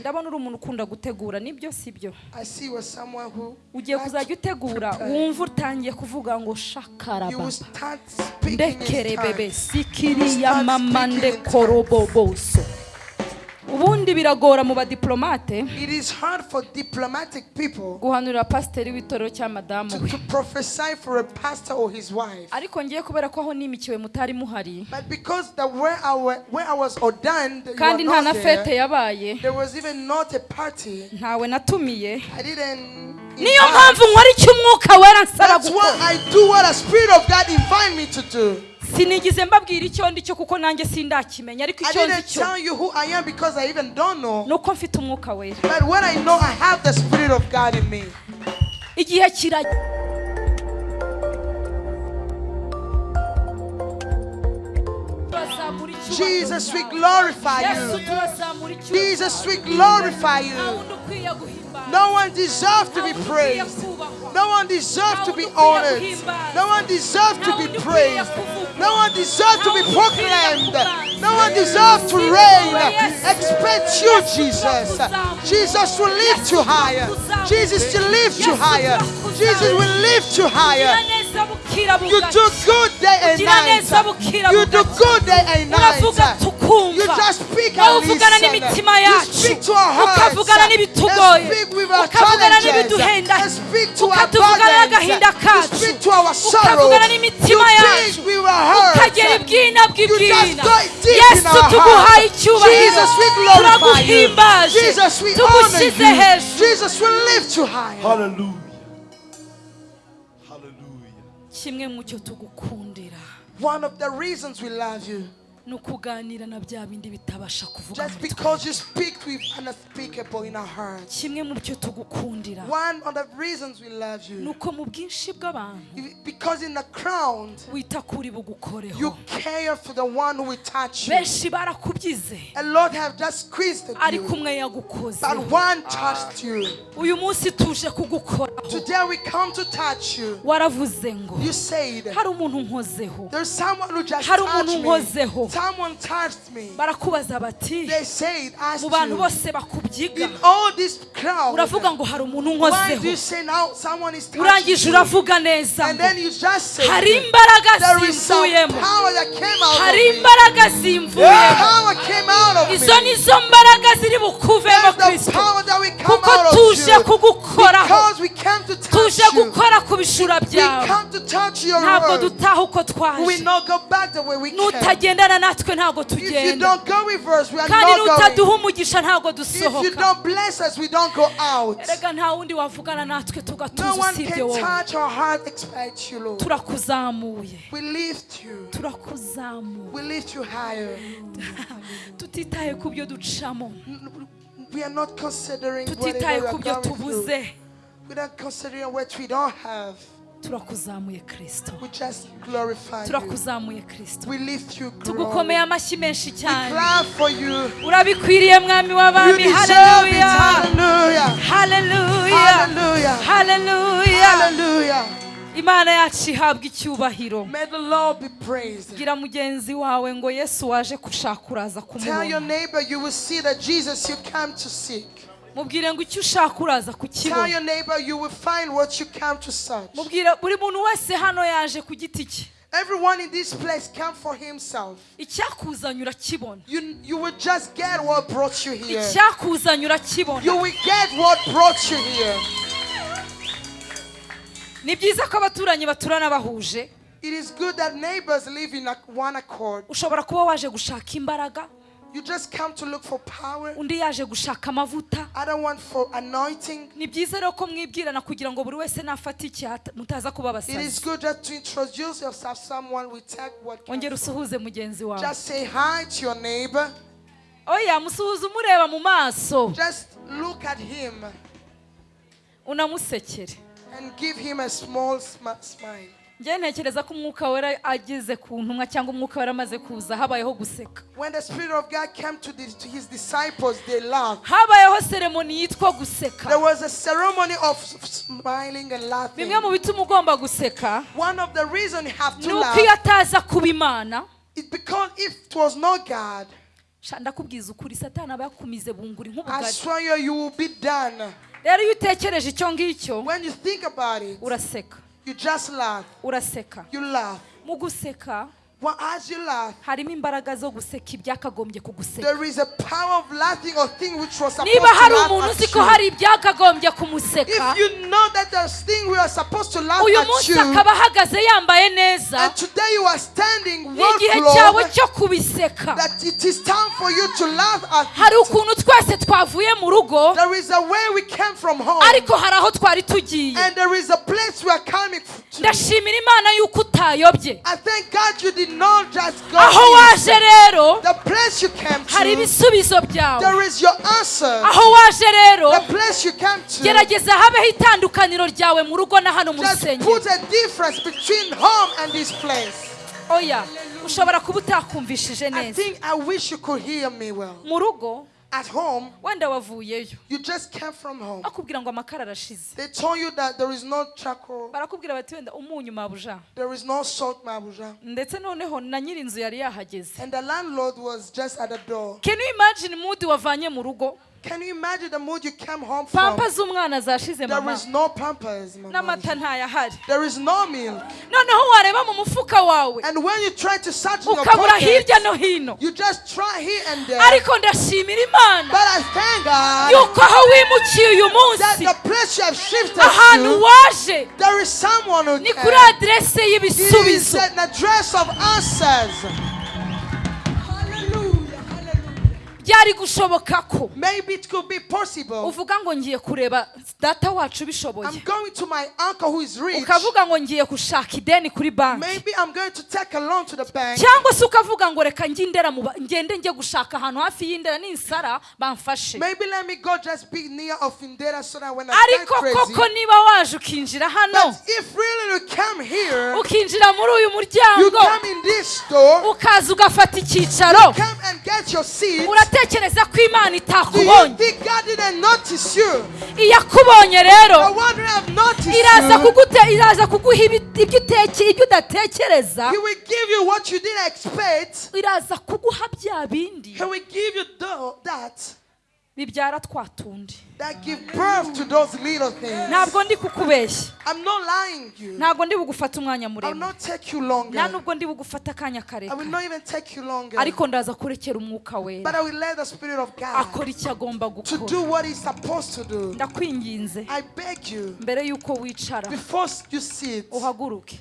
ndabona uri umuntu ukunda gutegura ni byo si byo I see you as someone who ugiye kuzajya utegura wumva utangiye kuvuga ngo speaking ndekere bebe sikiriya mama ndekoroboboso ubundi biragora mu badiplomate. Guhanurira pasiteri w'itorero cya madamu we. ariko ngiye kubera ko aho nimikiwe mutari muhari. Kandi nta na fete yabaye. ntawe natumiye. Niyo mpamvu nkora icyo umwuka wera nsaba gukora. Sinigize mbabwira icyo ndi cyo kuko nanjye sindakimenya ariko icyo nzi cyo ni uko mfite umwuka wera. Igihe icyubahiro. Jesus, we glorify you. Jesus, we glorify you. Wundi ukwiye guhimbara No one deserves to be nta wundi ukwiye praised. No one deserves to be honored. No one deserves to be praised. No one deserves to be nta wundi ukwiye proclaimed. No one deserves to reign. Expect you, Jesus. Jesus will lift you higher. Jesus will lift you higher. Jesus will lift you higher. Neza bukira You do good day and night. You do good day and night. You just speak wowe and uvugana listen. You speak to our hearts. ukavugana n'ibitugoye And speak with our challenges. And speak to our ukatuvugana burdens. You speak to our sorrow. You yacu speak with our hearts. You just bw'ibwina go deep in our tuguhaye hearts. Jesus, we glorify you. Jesus, we honor you. Jesus, we lift you higher. Hallelujah. Kimwe tugukundira One of the reasons we love you, ni ukuganira na bya bindi bitabasha kuvuga just because you speak with unspeakable in our hearts. kimwe mu cyo tugukundira One of the reasons we love you, uko mu bwinshi bw'abantu because in the crown, wita kuri bugukoreho you care for the one who will touch you. benshi barakubyize A lot have just squeezed at you, umwe yagukoze but one touched you. uyu munsi tuje kugukoraho Today we come to touch you. waravuze ngo You said, hari umuntu nkozeho There's someone who just Hari umuntu unkozeho. Someone touched me. barakubaza bati They said, asked mu bantu bose bakubyiga. In all this crowd, uravuga ngo hari umuntu why unkozeho you say now someone is touching urangije uravuga neza And then you just say, hari imbaraga zimvuyemo. hari imbaraga zimvuyemo. Izo me. ni zo mbaraga ziri bukuvemo gukora ku bishura We byawe. ntabwo dutaha uko twaje nutagendana natwe ntabwo tugenda. kandi nutaduha umugisha ntabwo dusohoka. Erega nta wundi wavugana natwe tugatuza usibye wowe. turakuzamuye. Turakuzamuye. Tutitaye ku byo ducamo. Tutitaye ku byo tubuze. Not considering what we don't have. turakuzamuye kirisito turakuzamuye kirisito tugukomeye amashyi menshi cyane. urabikwiriye mwami w'abami haleluya haleluya haleluya imana yacu ihabwa icyubahiro. Bwira mugenzi wawe ngo yesu waje gushaka uraza kumubona mubwire ngo icyo ushaka uraza kukibona mubwire buri muntu wese hano yaje ku giti cye. Everyone in this place come for himself. You, you will just get what brought you here. You will get what brought you here. ni byiza ko abaturanyi baturana bahuje. Ushobora kuba waje gushaka imbaraga. You just come to look for power. undi yaje gushaka amavuta. Ni byiza rero ko mwibwirana kugira ngo buri wese nafate icye hata- mutaza kuba It is abasazi good that to introduce yourself someone will take what comes ongera usuhuze mugenzi wawe. Just say hi to your neighbor. oya musuhuze umureba mu maso. Just look at him unamusekere. and give him a small sm- smile. Njyewe ntekereza ko umwuka wera ageze ku ntumwa cyangwa umwuka wera amaze kuza habayeho guseka. Habayeho seremoni yitwa guseka. Bimwe mu bituma ugomba guseka ni uko iyo ataza kuba imana ndakubwiza ukuri satani aba yakumize bunguri nk'ubugari. rero iyo utekereje icyo ngicyo uraseka. You just laugh. uraseka You laugh. mu guseka as you laugh, harimo imbaraga zo guseka ibyakagombye kuguseka. Niba hari umuntu uzi ko hari ibyakagombye kumuseka. Uyu munsi akaba ahagaze yambaye neza. igihe cyawe cyo kubiseka. hari ukuntu twese twavuye mu rugo ariko hari aho twari tugiye. Ndashimira imana y'uko utayobye. Aho waje rero The place you came hari ibisubizo byawe there is your answer. aho waje rero gerageza habeho itandukaniro ryawe mu rugo na hano mu just rusengero put a difference between home and this place. oya ushobora kuba utakumvishije I neza think I wish you could hear me well. mu rugo At home, wenda wavuyeyo you just came from home. bakubwira ngo amakara arashize They told you that there is no charcoal, barakubwira bati wenda umunyu mabuja there is no salt, Mabuja. ndetse noneho na nyir'inzu yari yahageze And the landlord was just at the door. can you imagine mood wavanye mu rugo Can you imagine the mood you came home from? pampa z'umwana zashize There is no pampers, Mama. n'amata ntayahari There is no milk. noneho wareba mu mufuka wawe And when you try to search in your ukabura hirya no hino you just try here and there. ariko ndashimira imana But I thank God yuko aho wimukiye uyu that the place you have shifted ahantu waje there is someone who ni kuri can. aderese It is an address of answers. Byari gushoboka ko uvuga ngo ngiye kureba data wacu bishoboye. I'm going to my uncle who is rich. ukavuga ngo ngiye gushaka ideni kuri banki. Cyangwa se ukavuga ngo reka ba- ngende njye gushaka ahantu hafi y'indera ninsara bamfashe. Ariko koko niba waje ukinjira hano. Ukinjira muri uyu muryango. ukaza ugafata icyicaro. come uratekereza ko imana itakubonye. iyakubonye rero. Iraza kugute iraza kuguha ibyo udatekereza. Iraza kuguha bya bindi. Bibyara twa tundi. Ntabwo ndi kukubeshya. Ntabwo ndi bugufata umwanya muremure. nta nubwo ndi bugufata akanya karekare ariko ndaza kurekera umwuka God akora icyo agomba gukora. ndakwinginze. Mbere y'uko wicara uhaguruke.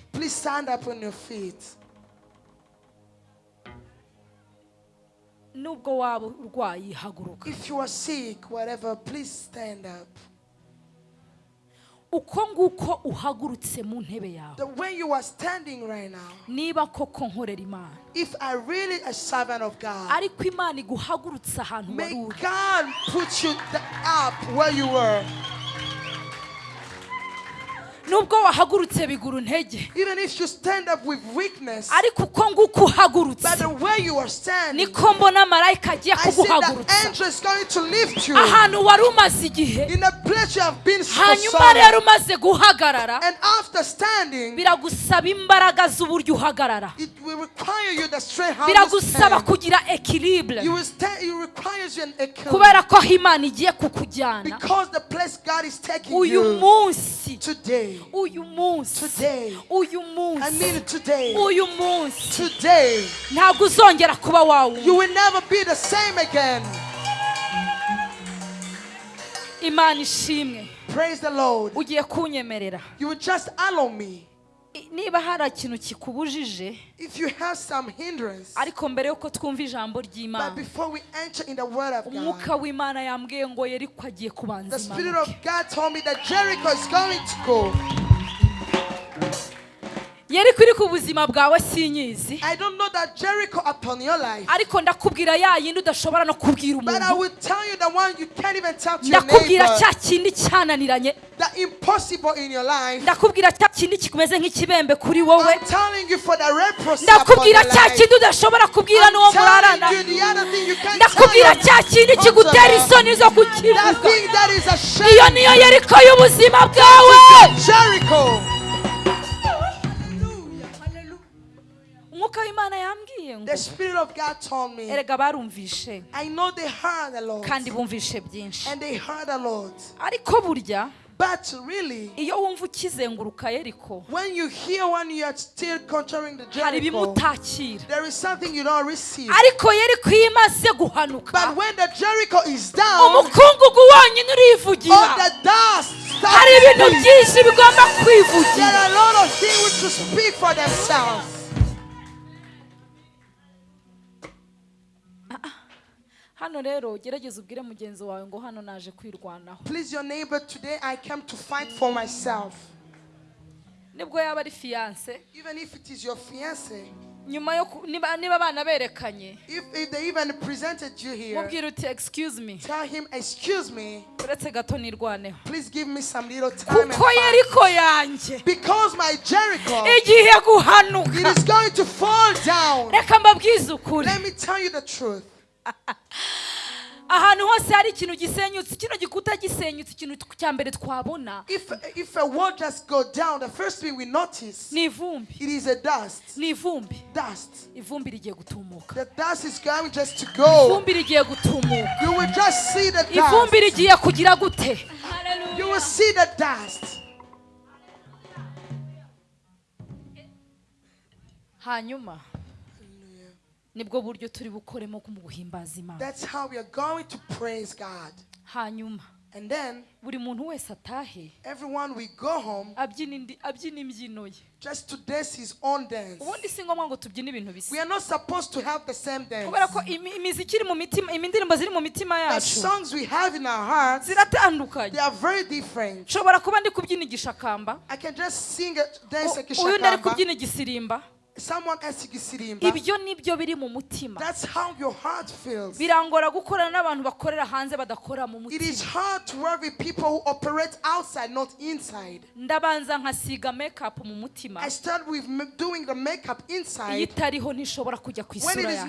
Nubwo waba urwaye haguruka If you are sick, whatever, please stand up. uko nguko uhagurutse mu ntebe yawe. The way you are standing right now, niba koko nkorera imana. If I really a servant of God, ariko imana iguhagurutse ahantu may wari uri. God put you up where you were. Nubwo wahagurutse bigura intege ariko uko nguko uhagurutse. niko mbona marayika agiye kuguhagurutsa. ahantu wari umaze igihe. Hanyuma rero umaze guhagarara. Biragusaba imbaraga z'uburyo uhagarara. biragusaba kugira ekiribure kubera ko aho imana igiye kukujyana. Uyu munsi today. Uyu munsi Today. uyu I mean munsi it today. uyu munsi Today. ntabwo uzongera kuba wawe You will never be the same again. imana ishimwe Praise the Lord. ugiye kunyemerera Niba hari ikintu kikubujije ariko mbere y'uko twumva ijambo ry'imana umwuka w'imana yambwiye ngo yeriko agiye kubanza Spirit yeriko iri ku buzima bwawe sinyizi ariko ndakubwira ya yindi udashobora no kubwira umuntu. Ndakubwira cya kindi cyananiranye. Ndakubwira cya kindi kimeze nk'ikibembe kuri wowe. ndakubwira cya kindi udashobora kubwira n'uwo murarana. ndakubwira cya kindi kigutera isoni zo kukivuga. Iyo niyo yeriko y'ubuzima bwawe. Umwuka w'imana yambwiye ngo erega barumvishe. Kandi bumvishe byinshi. Ariko burya But really, when you hear when you are still conquering the Jericho, there is something you don't receive. But when the Jericho is down, all the dust starts There are a lot of things to speak for themselves. Hano rero gerageza ubwire mugenzi wawe ngo hano naje kwirwanaho. Please, your neighbor, today I came to fight for myself. ni bwo yaba ari fiyanse Even if it is your fiance, nyuma yo niba niba abana berekanye. mubwira uti excuse me. tell him, Excuse me, uretse gato nirwaneho. Please give me some little time. and kuko fight." yeriko yanjye Because my Jericho, igiye guhanuka. is going to fall down. reka mbabwize ukuri. Ahantu hose hari ikintu gisenyutse kino gikuta gisenyutse ikintu cya mbere twabona If, if a wall just go down, the first thing we notice, ni ivumbi it is a dust. ni ivumbi Dust. ivumbi rigiye gutumuka The dust is going just to go. ivumbi rigiye gutumuka You will just see the dust. ivumbi rigiye kugira gute You will see the dust. hanyuma nibwo buryo turi bukoremo mu guhimbaza imana That's how we are going to praise God. hanyuma And then buri muntu wese atahe everyone we go home abyina imbyino ye just to dance his own dance. ubundi si ngombwa ngo tubyine ibintu bisa We are not supposed to have the same dance. kubera ko imiziki iri mu mitima indirimbo ziri mu mitima The songs we have in our hearts, ziratandukanye they are very different. nshobora kuba ndi kubyina igishakamba I can just sing it, dance a u- uyu ndi ari shakamba. kubyina igisirimba Ibyo ni byo biri mu mutima. Birangora gukorana n'abantu bakorera hanze badakora mu mutima. ndabanza nkasiga makeup mu mutima. Iyo itariho ntishobora kujya ku isura is yanjye.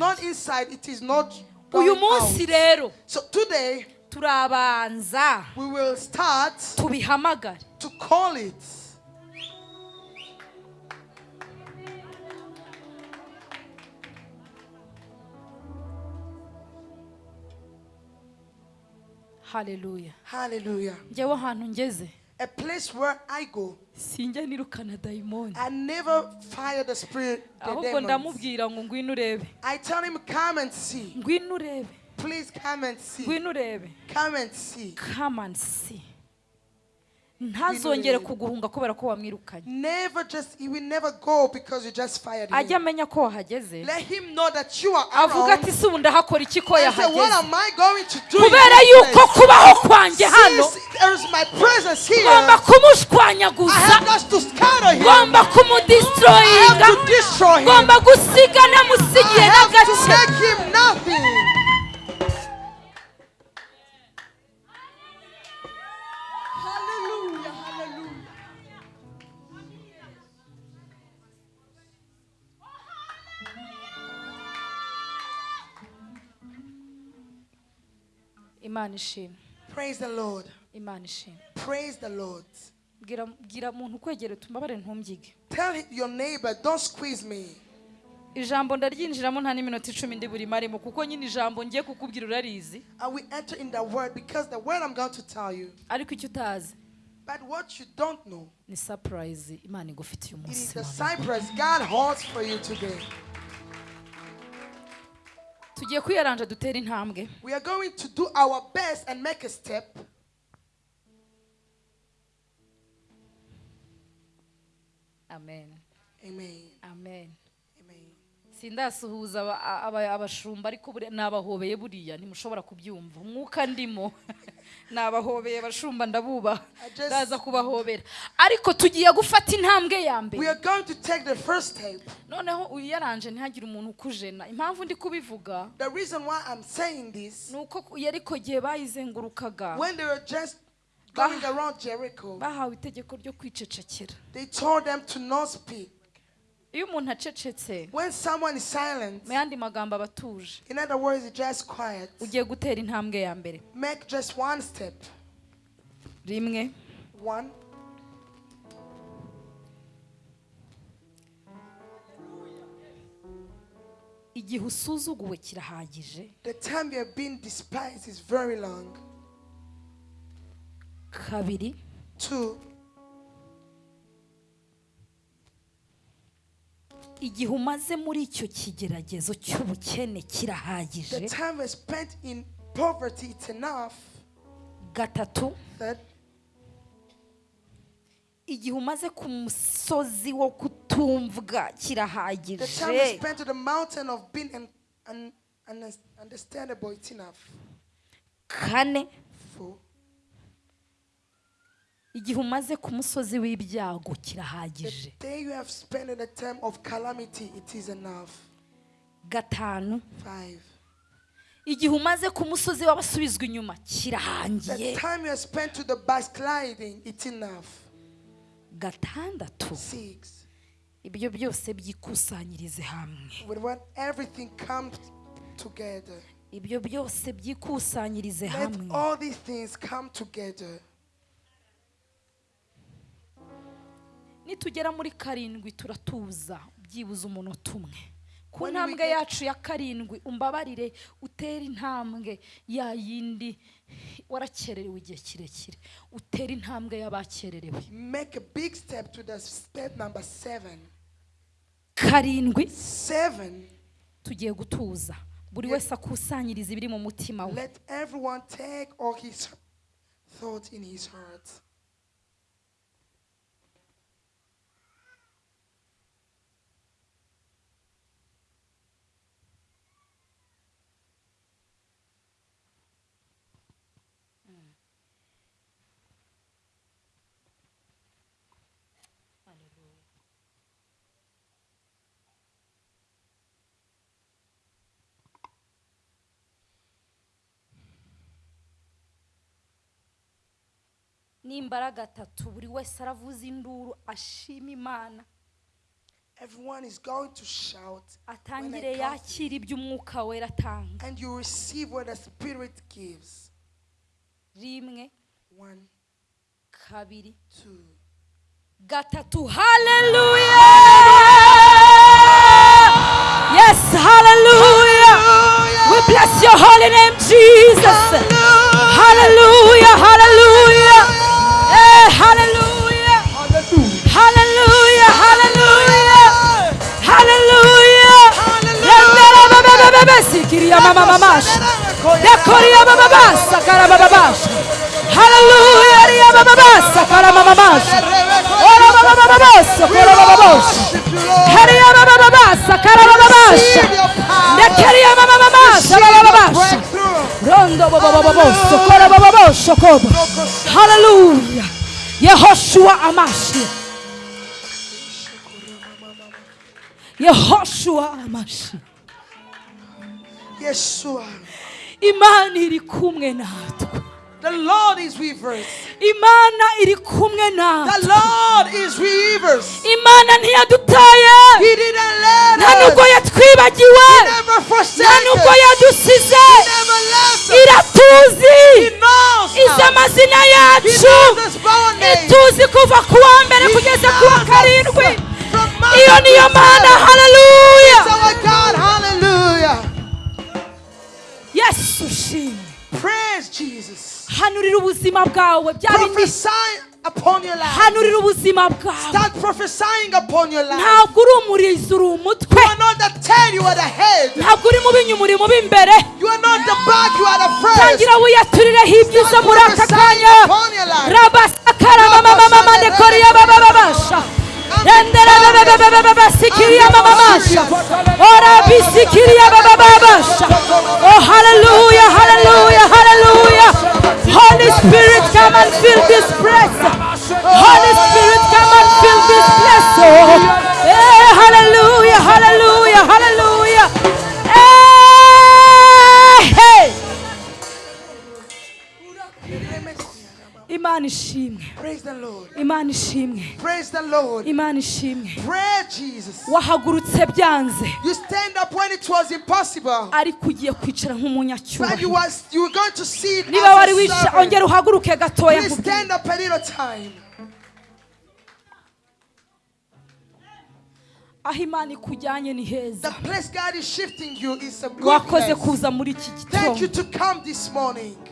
uyu munsi rero turabanza tubihamagare. To call it. haleluya Hallelujah. njyewe ahantu ngeze A place where I go, sinjya nirukana dayimoni I never fire the spirit. The ahubwo demons. ndamubwira ngo ngwino urebe I tell him, come and see. ngwino urebe Please come and see. ngwino urebe Come and see. come and see ntazongere kuguhunga kubera ko wamwirukanye. Ajya amenya ko wahageze. Avuga ati si ubu ndahakora iki ko yahageze? Kubera yuko kubaho kwanjye hano ngomba kumushwanyaguza. Ngomba kumudisitoroyinga ngomba gusiga namusigiye n'agace. Imana ishimwe Praise the Lord. imana ishimwe Praise the Lord. bwira bwira muntu ukwegere tumbabare ntumbyige Tell your neighbor, don't squeeze me. ijambo ndaryinjiramo nta n'iminota icumi ndi buri marimo kuko nyine ijambo ngiye kukubwira urarizi I will enter in the word because the word I'm going to tell you. ariko icyo utazi But what you don't know, ni sapurayizi imana igufitiye it is the none. God holds for you today. Tugiye kwiyaranja dutere intambwe We are going to do our best and make a step. Amen. amen Amen. Sindasuhuza aba- aba- abashumba ariko nabahobeye buriya ntimushobora kubyumva. Umwuka ndimo. Nabahobeye abashumba ndabubaha ndaza kubahobera. Ariko tugiye gufata intambwe ya mbere. Noneho uyaranje ntihagire umuntu ukujena. Impamvu ndi kubivuga ni uko yariko gihe bayizengurukaga. Bahawe itegeko ryo kwicecekera. Iyo umuntu acecetse mu yandi magambo aba atuje. ugiye gutera intambwe ya mbere. Rimwe. Igihe usuzuguwe kirahagije The igihe umaze muri icyo kigeragezo cy'ubukene the kirahagije time we spent in poverty, it's enough. gatatu igihe umaze ku musozi wo kutumvwa kirahagije spent on the mountain of being un- un- un- understandable, it's enough. kane Four, igihe umaze ku musozi w'ibyago kirahagije. Day you have spent in the time of calamity, it is enough. gatanu. Igihe umaze ku musozi w'abasubizwa inyuma the kirahangiye. time you have spent to the backsliding, it's enough. gatandatu. Ibyo byose byikusanyirize hamwe. Ibyo byose byikusanyirize hamwe. Nitugera muri karindwi turatuza byibuze umunota umwe. Ku ntambwe yacu ya karindwi umbabarire utere intambwe ya yindi warakererewe igihe kirekire. Utere intambwe y'abakererewe. Make a big step to the step number seven. karindwi. Seven, tugiye gutuza. Buri wese akusanyiriza ibiri mu mutima we. let everyone take all his thoughts in his heart. Nimbara gatatu buri wese aravuza induru ashima imana. Everyone is going to shout atangire yakira ibyo umwuka wera atanga. And you receive what the Spirit gives. rimwe One, kabiri two, gatatu. Haleluya yes haleluya we bless your holy name jesus. Haleluya baba baba basikiriya mama. Mamasha dekoriya baba basakara baba basha haleluya riya baba basakara mama masha ora baba baba bose kora baba bose hariya baba baba basakara baba basha dekeriya mama mamasha baba basha rondo baba baba bose kora baba bose koba haleluya yehoshua amashi yehoshua amashi Yeshua. imana iri kumwe natwe The Lord is with us. imana iri kumwe The natwe Lord is with us. imana ntiyadutaye He didn't let nta nubwo us. yatwibagiwe Never nta forsake nubwo us. yadusize Never left us. iratuzi He knows izi us. amazina He yacu knows us by our name. ituzi kuva ku wa mbere He kugeza ku wa us karindwi iyo niyo mana haleluya It's our God. Hallelujah. yesu ushimwe hanurira ubuzima bwawe hanurira ubuzima bwawe. Ntabwo uri umurizo You are ntabwo uri mu binyuma uri mu b'imbere tangira wiyaturireho ibyiza muri aka kanya. rabasakara mamamamamandekoriya babababasha ora oh hallelujah hallelujah hallelujah holy spirit come and fill this place holy spirit come and fill this place. Oh hallelujah hallelujah imana ishimwe. Imana ishimwe. Imana ishimwe. Wahagurutse byanze. Ariko ugiye kwicara nk'umunyacyubahiro. Niba wari ongera uhaguruke gatoya nkubwire. aho imana ikujyanye ni heza. Wakoze kuza muri iki gitondo.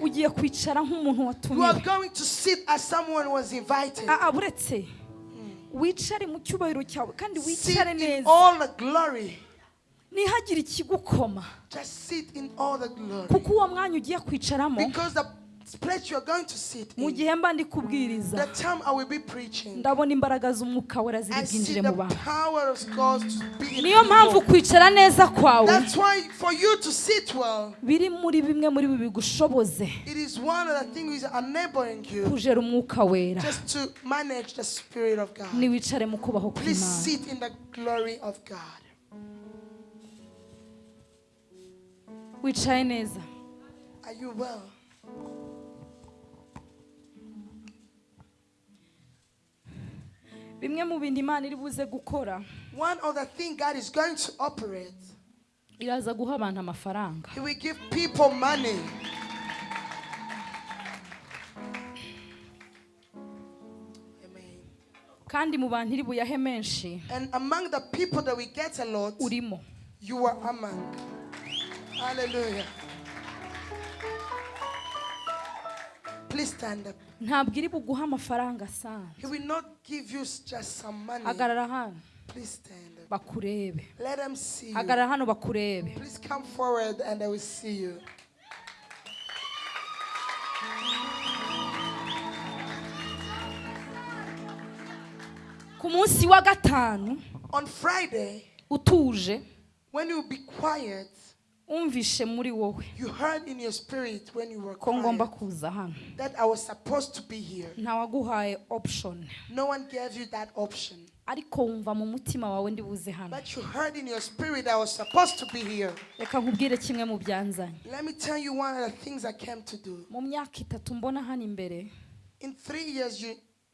ugiye kwicara nk'umuntu watumiwe ah, ah, uretse wicare mu cyubahiro cyawe kandi wicare neza. nihagire ikigukoma. Kuko uwo mwanya ugiye kwicaramo mu gihe mba ndi kubwiriza ndabona imbaraga z'umwuka wera ziri bwinjire mu bantu. niyo mpamvu kwicara neza kwawe biri muri bimwe muri ibi bigushoboze. kujera umwuka wera. niwicare mu kubaho kw'imana. Wicaye neza. Bimwe mu imana iri buze gukora One of the things God is going to operate, iraza guha abantu amafaranga He will give people money. Kandi mu bantu iri buyahe menshi And among the people that we get a lot, urimo you are among. Hallelujah. Please stand up. ntabwo iri buguha amafaranga asanzwe. Hagarara hano. Bakurebe. Hagarara hano bakurebe. Ku munsi wa gatanu utuje umvishe muri wowe. Ko ngomba kuza hano. ntawaguhaye option. No one gave you that option. Ariko wumva mu mutima wawe ndi buze hano reka nkubwire kimwe mu byanzanye. Mu myaka itatu mbona hano imbere In three years, you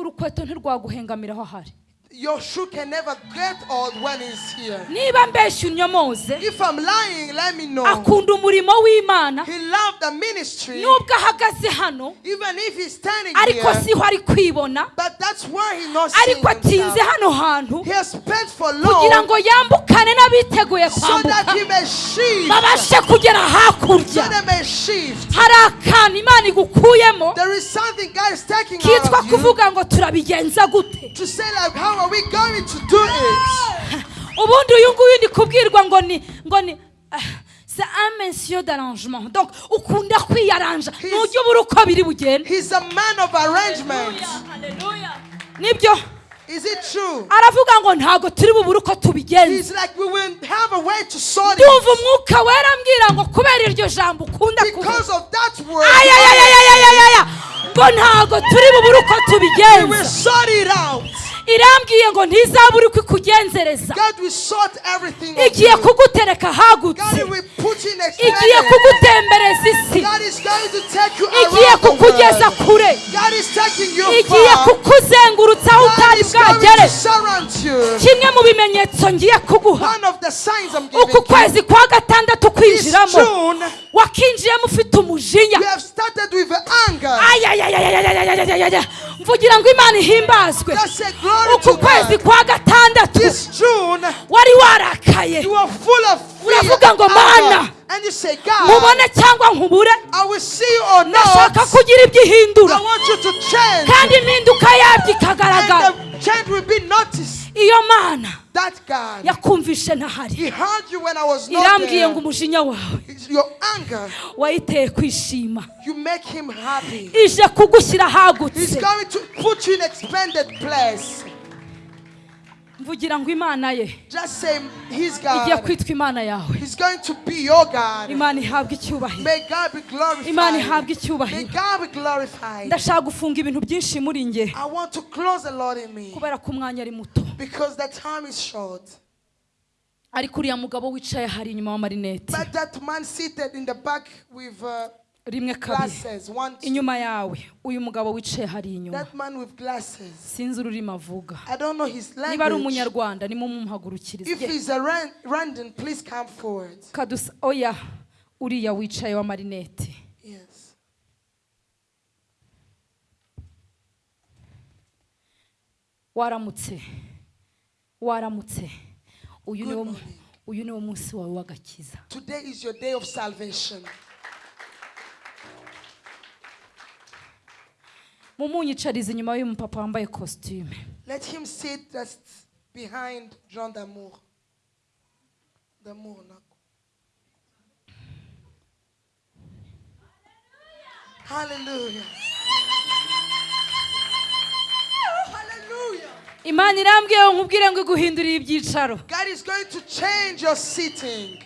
urukweto ntirwaguhengamira aho ahari. Your shoe can never get old when he's here. niba mbeshya unyomoze If I'm lying, let me know. akunda umurimo w'imana He loved the ministry, nubwo ahagaze hano even if he's standing ariko here. siho ari kwibona But that's why he's not seeing ariko atinze himself. hano hantu He has spent for kugira long ngo yambukane n'abiteguye so that kwambuka he may shift. babashe kugera So hakurya they may shift. hari akantu imana igukuyemo There is something God is taking kitwa out of you kuvuga ngo turabigenza gute to say like, how are we going to do it? ubundi uyu nguyu ndi kubwirwa ngo ni ngo ni ah, c'est un monsieur d'arrangement donc ukunda kwiyaranja. Ntujya ubura uko biri bugende. He's a man of arrangement. ni byo. Is it true? aravuga ngo ntabwo turi bubure uko tubigenza. He's like, we will have a way to sort ndumva umwuka wera ambwira ngo kubera iryo jambo ukunda kuvuga Because of that word, ayayayayayayaya ngo ntabwo turi bubure uko tubigenza. irambwiye ngo ntizabure uko ikugenzereza igiye kugutereka hagutse. Igiye kugutembereza isi. Igiye kukugeza kure. Igiye kukuzengurutsa aho utari bwagere kimwe mu bimenyetso ngiye kuguha. Uku kwezi kwa gatandatu kwinjiramo. Wakinjiyemo ufite umujinya. Mvugira ngo imana ihimbazwe. uku kwezi kwa gatandatu. Wari warakaye. uravuga ngo mana. mubone cyangwa nkubure. Nashaka kugira ibyo ihindura kandi impinduka yabyo ikagaragara. iyo mana yakumvishe ntahari irambwiye ngo umujinya wawe. Wayiteye kwishima. Ije kugushyira ahagutse mvugira ngo imana ye. Igiye kwitwa imana yawe. Imana ihabwe icyubahiro. Imana ihabwa icyubahiro. Ndashaka gufunga ibintu byinshi muri nge kubera ko umwanya ari muto. Because the time is short. ariko uriya mugabo wicaye hari inyuma w'amarinete But that man seated in the back with uh, rimwe kabiri inyuma yawe uyu mugabo wicaye hari inyuma that man with glasses. sinzi ururimi avuga I don't know his niba ari language. umunyarwanda nimwe mumuhagurukirize If he's a Ran- Randon, please come forward. kadusa oya uriya wicaye w'amarinete Yes. waramutse waramutse uyu niwo morning. uyu niwo munsi wawe w'agakiza Today is your day of salvation. mumunyicarize inyuma y'uyu mupapa wambaye kositime Let him sit just behind Jean d'Amour. D'Amour, Nako. Hallelujah. Imana irambwiye ngo nkubwire ngo iguhindurire ibyicaro God is going to change your sitting.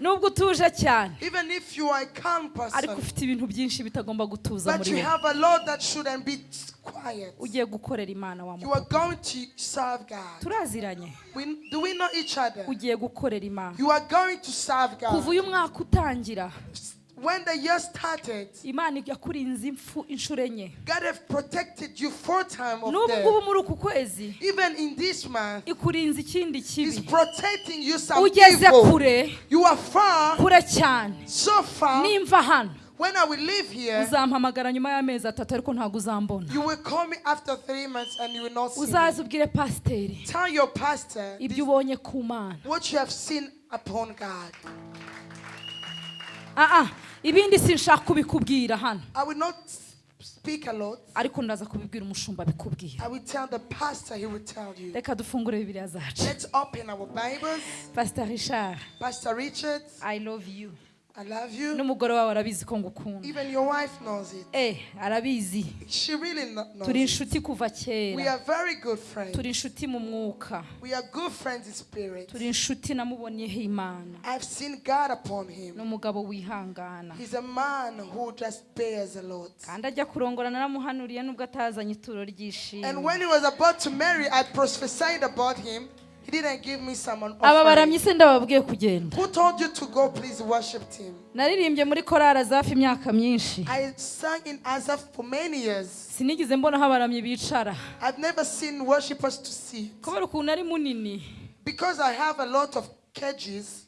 nubwo utuje cyane Even if you are a calm ariko ufite ibintu byinshi bitagomba gutuza but muri you wowe have a Lord that shouldn't be quiet. ugiye gukorera imana wa You mupapa are going to serve God. turaziranye We, do we know each other? ugiye gukorera imana You are going to serve kuva God. uyu mwaka utangira When the year started, imana yakurinze impfu inshuro enye God have protected you four times of n'ubu ngubu death. muri uku kwezi Even in this month, ikurinze ikindi He's kibi protecting you some ugeze evil. kure You are far, kure cyane so far. nimva hano When I will leave here, uzampamagara nyuma y'amezi atatu ariko ntabwo uzambona you will call me after three months and you will not see me. uzaze ubwire pasiteri Tell your pastor ibyo this- ubonye ku mana ibindi sinshaka kubikubwira hano. Ariko ndaza kubibwira umushumba you. reka dufungure bibiliya zacu. Pasita Richard, i love you. I love you. n'umugore wawe arabizi ko ngukunda Even your wife knows it. eh arabizi She really kno- knows turi it. inshuti kuva We kera are very good friends. turi inshuti mu mwuka We are good friends in spirit. turi inshuti namubonyeho imana I've seen God upon him. ni umugabo wihangana He's a man who just bears a lot. kandi ajya kurongora naramuhanuriye nubwo atazanye ituro And ry'ishimwe when he was about to marry, I prophesied about him. Aba baramyi se ndababwiye kugenda Who told you to go? Please worship him. naririmbye muri korari zafi imyaka myinshi I sang in Azaf for many years. sinigeze mbona aho abaramyi bicara I've never seen worshippers to sit. kubera ukuntu ari munini Because I have a lot of cages,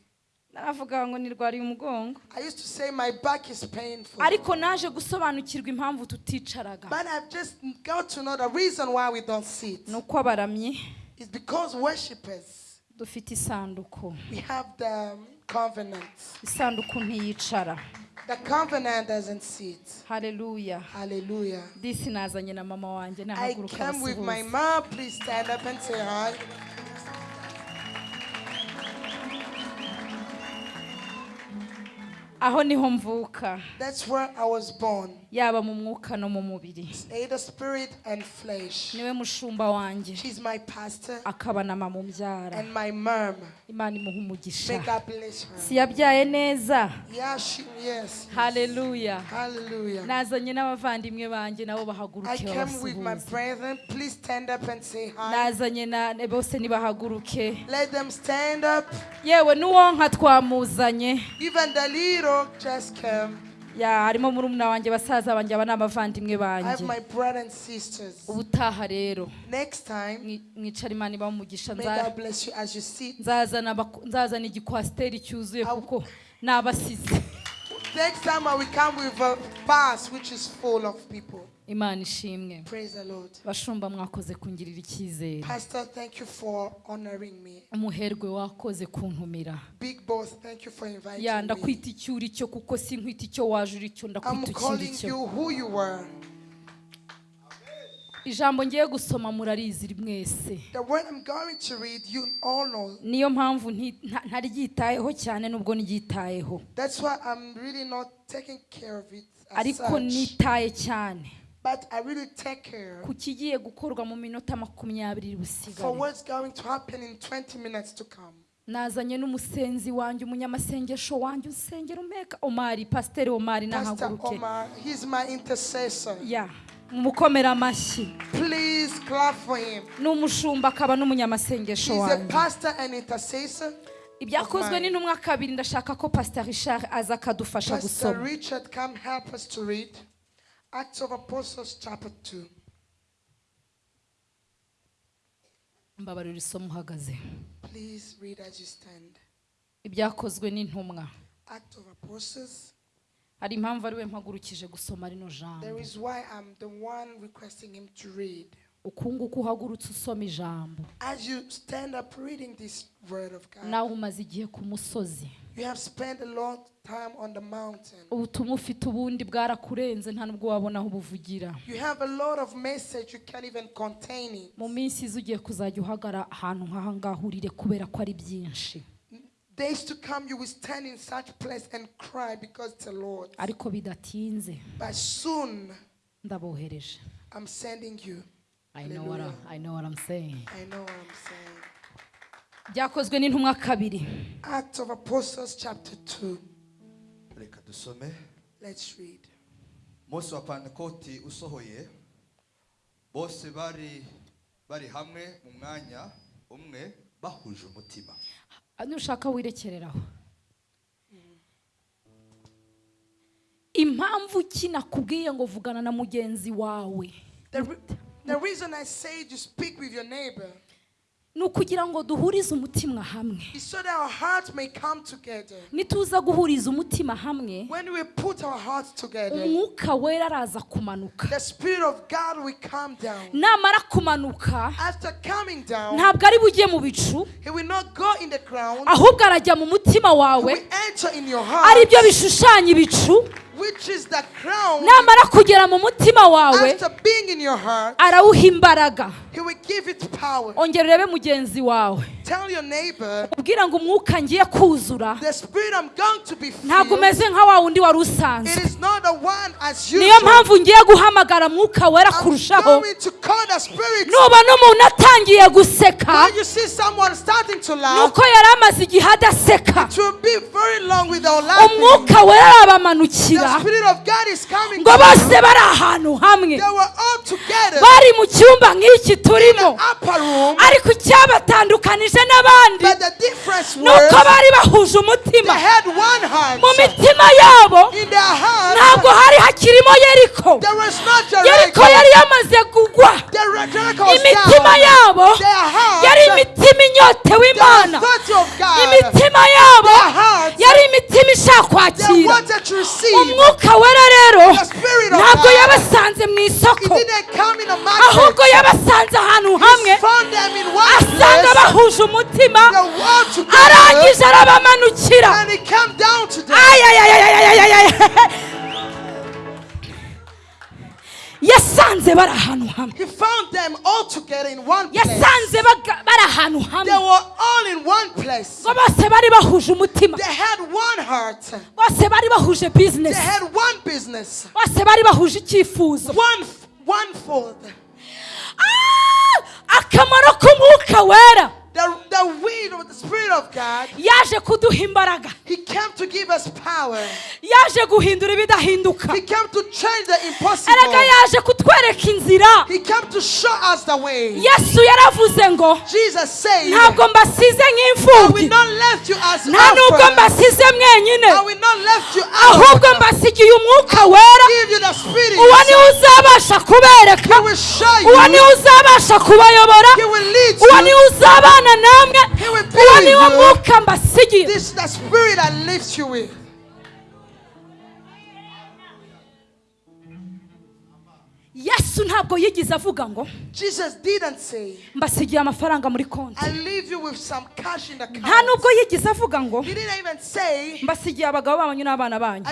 naravuga ngo nirwariye umugongo I used to say my back is painful. ariko naje gusobanukirwa impamvu tuticaraga But I've just got to know the reason why we don't sit. ni uko abaramyi It's because worshippers, dufite isanduku we have the covenant. isanduku ntiyicara The covenant doesn't sit. Hallelujah. Hallelujah. disi nazanye na mama wanjye I came with my mom. Please stand up and say hi. aho niho mvuka That's where I was born. Yaba mu mwuka no mu mubiri Either spirit and flesh. ni we mushumba wanjye She's my pastor akaba na mama umbyara and my mom. imana imuha umugisha May God bless her. si yabyaye neza Hallelujah. nazanye n'abavandimwe banjye nabo I bahaguruke came with my babasuhuze brethren. Please stand up and say hi. nazanye na bose nibahaguruke Let them stand up. yewe n'uwonka twamuzanye Harimo murumuna wanjye basaza banjye aba ni abavandimwe I have banjye my brothers and sisters. ubutaha rero Next time, mwi- mwicara imana iba umugisha may God bless you as you sit. nzazana igikwasiteri cyuzuye kuko ni abasizi Next time I will come with a bus which is full of people. Imana ishimwe. Praise the Lord. bashumba mwakoze kungirira icyizere. Pastor, thank you for honoring me. umuherwe wakoze kuntumira. Big boss, thank you for inviting ya ndakwita icyo uri cyo kuko si nkwita icyo waje uri cyo ndakwita ikindi cyo ijambo ngiye gusoma murarizi mwese. The word I'm going to read, you all know. niyo mpamvu ntaryitayeho cyane nubwo ndyitayeho That's why I'm really not taking care of it as ariko nitaye cyane. But I really take care ku kigiye gukorwa mu minota makumyabiri for what's going to happen in 20 minutes to come. nazanye n'umusenzi wanjye umunyamasengesho wanjye usengera umeka omari pasiteri omari Pastor nahaguruke Omar, he's my intercessor. ya mumukomera amashyi Please clap for him. ni umushumba akaba n'umunyamasengesho He's a wanjye pastor and intercessor. ibyakozwe ni n'umwa kabiri ndashaka ko pastor richard aza akadufasha Pastor gusoma Richard, come help us to read Acts of Apostles, chapter 2. mbabarira isomo uhagaze Please read as you stand. ibyakozwe n'intumwa Acts of Apostles. hari impamvu ari we mpagurukije gusoma rino jambo There is why I'm the one requesting him to read. Uku nguku uhagurutse usoma ijambo. Nawe umaze igihe ku musozi. ubutumwa ufite ubundi bwarakurenze nta nubwo wabona aho ubuvugira mu minsi iza ugiye kuzajya uhagara ahantu nk'aha ngaha urire kubera ko ari byinshi. Days to come, you will stand in such place and cry because it's the Lord. ariko bidatinze. But soon, ndabohereje. I'm sending you. I know what I- I know what I'm saying. I know what I'm saying. byakozwe n'intumwa kabiri Acts of Apostles, chapter 2. reka dusome Let's read. umunsi wa pantekoti usohoye bose bari bari hamwe mu mwanya umwe bahuje umutima nushaka wirekereraho impamvu ki nakubwiye ngo vugana na mugenzi wawe The, re- the reason I say to speak with your neighbor ni ukugira ngo duhurize umutima hamwe. so that our hearts may come together. nituza guhuriza umutima hamwe. When we put our hearts together, umwuka wera araza kumanuka. the Spirit of God will come down. namara kumanuka After coming down, ntabwo ari bujye mu bicu. He will not go in the ground, ahubwo arajya mu mutima He wawe will enter in your ari byo bishushanya ibicu. Which is the crown. namara kugera mu mutima wawe arawuha imbaraga. ongera urebe mugenzi wawe. Ubwira ngo umwuka ngiye kuzura. Ntabwo umeze nka wa wundi wari usanzwe. Niyo mpamvu ngiye guhamagara mwuka wera kurushaho. going to call the Spirit. nubona umuntu atangiye guseka. Nuko yari amaze igihe adaseka. umwuka wera arabamanukira. Coming. ngo bose bari ahantu hamwe. Bari mu cyumba nk'iki turimo. ariko icyabatandukanije n'abandi ni uko bari bahuje umutima. mu mitima yabo ntabwo hari hakirimo yeriko. yeriko yari yamaze kugwa. Imitima yabo yari imitima bahuje umutima. Arangije arabamanukira yasanze bari ahantu hamwe yasanze bari ahantu hamwe. Ngo bose bari bahuje umutima. Bose bari bahuje bizinesi bose bari bahuje icyifuzo. Yaje guhindura ibidahinduka. Erega yaje kutwereka inzira. Yesu yaravuze ngo ntabwo mbasize nk'imfubyi nta nubwo mbasize mwenyine. Ahubwo mbasigiye umwuka wera. uwo ni we uzabasha kubereka. Uwo ni we uzabasha kubayobora. Uwo ni we uzabana namwe. Uwo you. mwuka mbasigiye. Ntabwo yigeze avuga ngo mbasigiye amafaranga muri konti. Nta nubwo yigeze avuga ngo mbasigiye abagabo banyu n'abana banyu.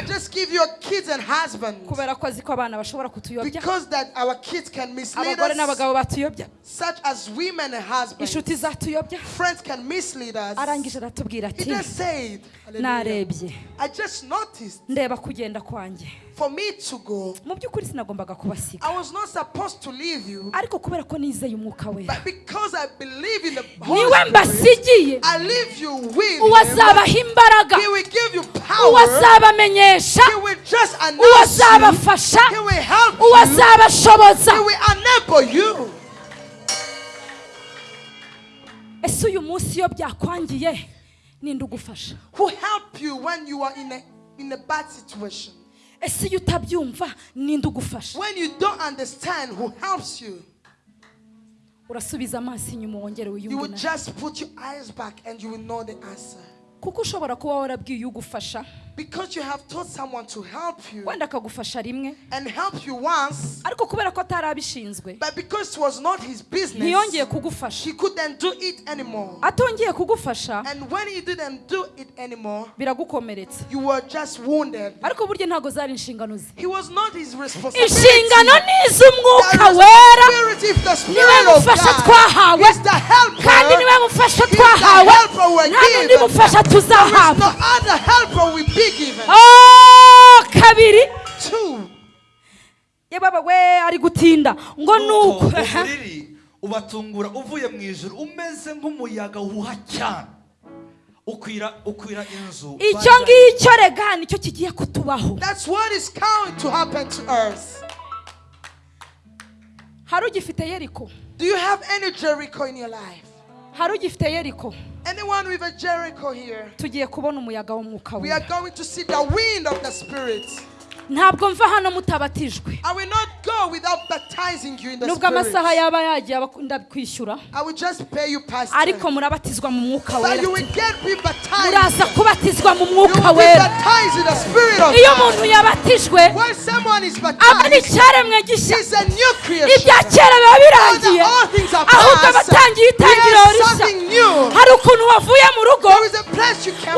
Kubera ko azi ko abana bashobora kutuyobya. Because that our kids can mislead abagore us, n'abagabo batuyobya. such as for me to go mu by'ukuri sinagombaga kubasiga i was not supposed to leave you. Ariko kubera ko nizeye umwuka wera but because i believe in the holy ni we mbasigiye. I leave you with uwazabaha imbaraga. He will give you power. Uwazabamenyesha. He will just announce uwazabafasha. He will help you. Uwazabashoboza. He will enable you. Ese uyu munsi iyo byakwangiye ninde ugufasha. Who help you when you are in a, in a bad situation? ese iyo utabyumva ninde ugufasha? When you don't understand who helps you urasubiza amaso inyuma wongere wiyumve you will just put your eyes back and you will know the answer. Kuko ushobora kuba warabwiye ugufasha Because you have told someone to help you. Wenda akagufasha rimwe. And help you once. Ariko kubera ko atarabishinzwe. But because it was not his business. Ntiyongeye kugufasha. He couldn't do it anymore. Atongeye kugufasha. And when he didn't do it anymore. Biragukomeretsa. You were just wounded. Ariko buryo ntago zari inshingano ze. He was not his responsibility. Inshingano ni iz'umwuka wera. Niwe mufasha twahawe. Kandi ni we mufasha twahawe. Nta n'undi mufasha tuzahabwa. Oh, kabiri. Yewe we ari gutinda. Ngo nuko ubatungura uvuye mu ijoro umeze nk'umuyaga wuha cyane. Ukwira ukwira inzu. Icyo ngicyo rega ni cyo kigiye kutubaho. Hari ugifite yeriko? Hari ugifite yeriko? Anyone with a Jericho here, we are going to see the wind of the Spirit. ntabwo mva hano mutabatijwe. Nubwo amasaha yaba yagiye ndabikwishyura ariko murabatizwa mu mwuka wera. muraza kubatizwa mu mwuka wera. iyo umuntu yabatijwe aba ari icyaremwe gishya. ibya kera biba birangiye. Ahubwo abatangiye itangiriro rishya. hari ukuntu wavuye mu rugo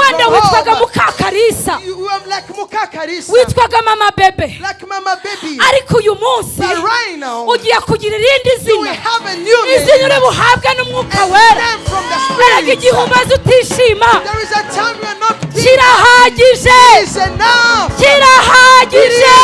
wenda witwaga mukakarisa. Witwaga mama bebe ariko uyu munsi ugiye kugira irindi zina izina uri buhabwe n'umwuka wera mbaraga igihe umaze utishima kirahagije kirahagije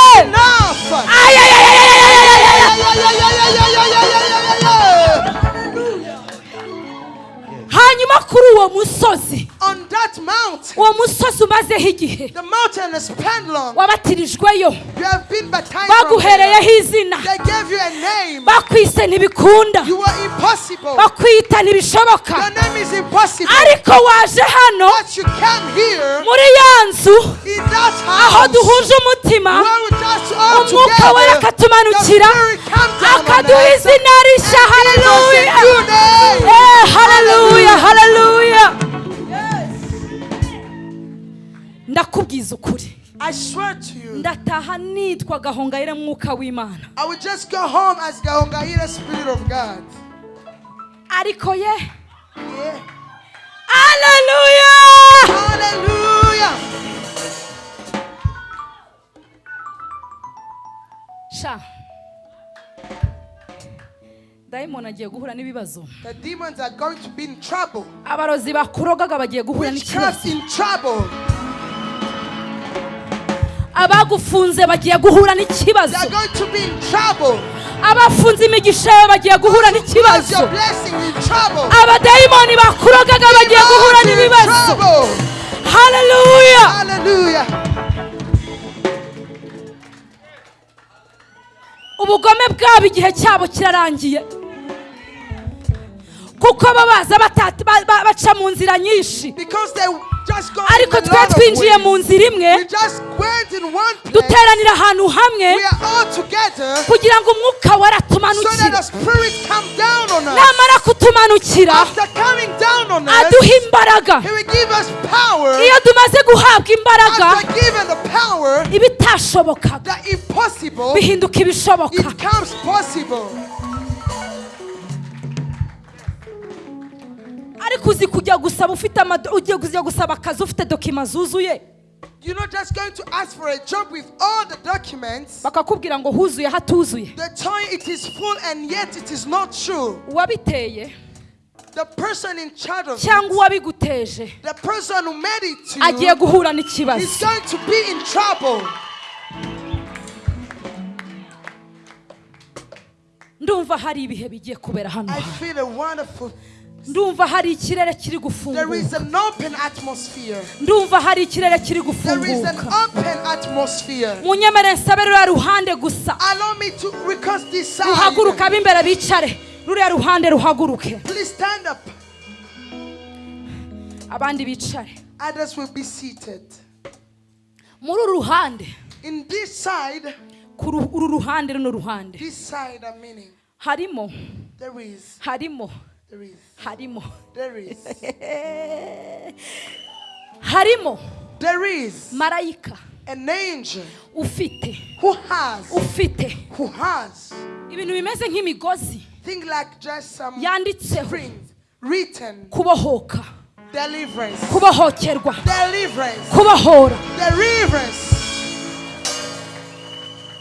hanyuma kuri uwo musozi On that mountain, uwo musozi umazeho igihe the mountain is pendulum. wabatirijweyo You have been baptized. baguhereyeho izina They gave you a name. bakwise ntibikunda You were impossible. bakwita ntibishoboka Your name is impossible. ariko waje hano But you came here muri ya nzu in that aho house duhuje umutima umwuka we together. akatumanukira akaduha izina rishya haleluya. Eh, haleluya haleluya ndakubwiza ukuri. I swear to you, ndataha nitwa gahongayire mwuka w'imana. I will just go home as Gahongayire Spirit of God. ariko ye. Hallelujah. sha. Dayimoni agiye guhura n'ibibazo. The demons are going to be in trouble. abarozi bakurogaga bagiye guhura n'ikibazo. in trouble. Abagufunze bagiye guhura n'ikibazo. Abafunze imigisha yawe bagiye guhura n'ikibazo. abadayimoni bakurogaga bagiye guhura n'ibibazo. haleluya Hallelujah. ubugome bwabo igihe cyabo kirarangiye. Kuko bo baza baca mu nzira nyinshi. Ariko twe twinjiye mu nzira imwe duteranira ahantu hamwe kugira ngo umwuka wera so that the atumanukire Spirit come down on us. namara kutumanukira aduha imbaraga. iyo tumaze guhabwa imbaraga ibitashobokaga. bihinduka ibishoboka. ariko uzi kujya gusaba ufite amado ugiye kujya gusaba akazi ufite dokima zuzuye You're not just going to ask for a job with all the documents. bakakubwira ngo huzuye hatuzuye The tell you it is full and yet it is not true. Wabiteye The person in charge of cyangwa uwabiguteje the person who made it to agiye you guhura is n'ikibazo going to be in trouble. ndumva hari ibihe bigiye kubera hano I feel a wonderful ndumva hari ikirere kiri gufunguka. Ndumva hari ikirere kiri gufunguka. munyemere nsabe ruriya ruhande gusa. Ruhaguruka ab'imbere bicare. Ruriya ruhande ruhaguruke. Abandi bicare. Muri uru ruhande. Uru ruhande runo ruhande. harimo. Harimo. harimo. Harimo. Marayika. ufite. ufite. Ibintu bimeze nk'imigozi. Yanditseho. kubohoka. Kubohokerwa. Kubohora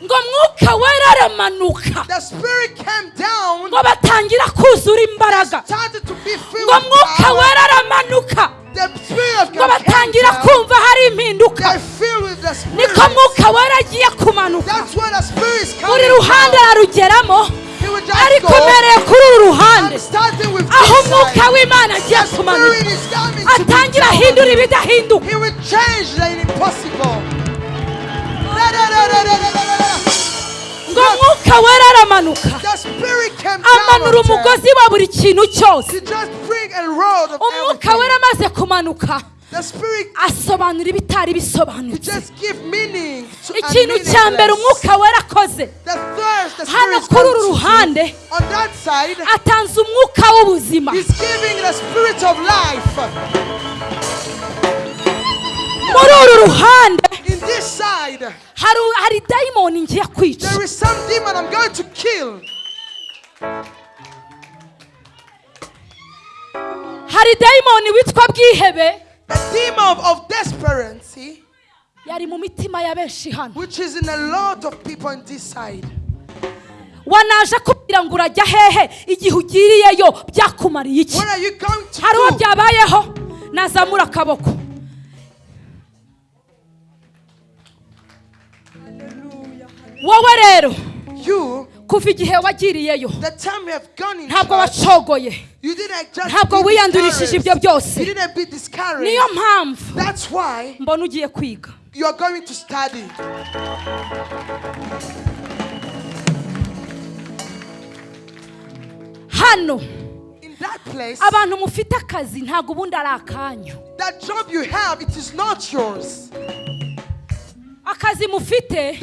ngo mwuka wera aramanuka ngo batangira kuzura imbaraga. ngo mwuka wera aramanuka ngo batangira kumva hari impinduka. Niko mwuka wera agiye kumanuka buri ruhande ararugeramo. Ariko umereye kuri uru ruhande. aho umwuka w'imana agiye kumanuka. atangira ahindura ibidahinduka. ubwo mwuka wera aramanuka. Amanura umugozi wa buri kintu cyose. Umwuka wera amaze kumanuka. Asobanura ibitari bisobanutse ikintu cya mbere umwuka warakoze hano kuri uru ruhande atanze umwuka w'ubuzima. muri uru ruhande hari dayimoni ngiye kwica. hari dayimoni witwa bwihebe. Yari mu mitima ya benshi hano. wanaje kubwira ngo urajya hehe? Igihe ugiriyeyo byakumariye iki? Hari uwo byabayeho nazamura akaboko. wowe rero kuva igihe wagiriyeyo ntabwo wacogoye ntabwo wiyandurishije ibyo byose. Niyo mpamvu mbona ugiye kwiga. hano abantu mufite akazi ntabwo ubundi ari akanyu. akazi mufite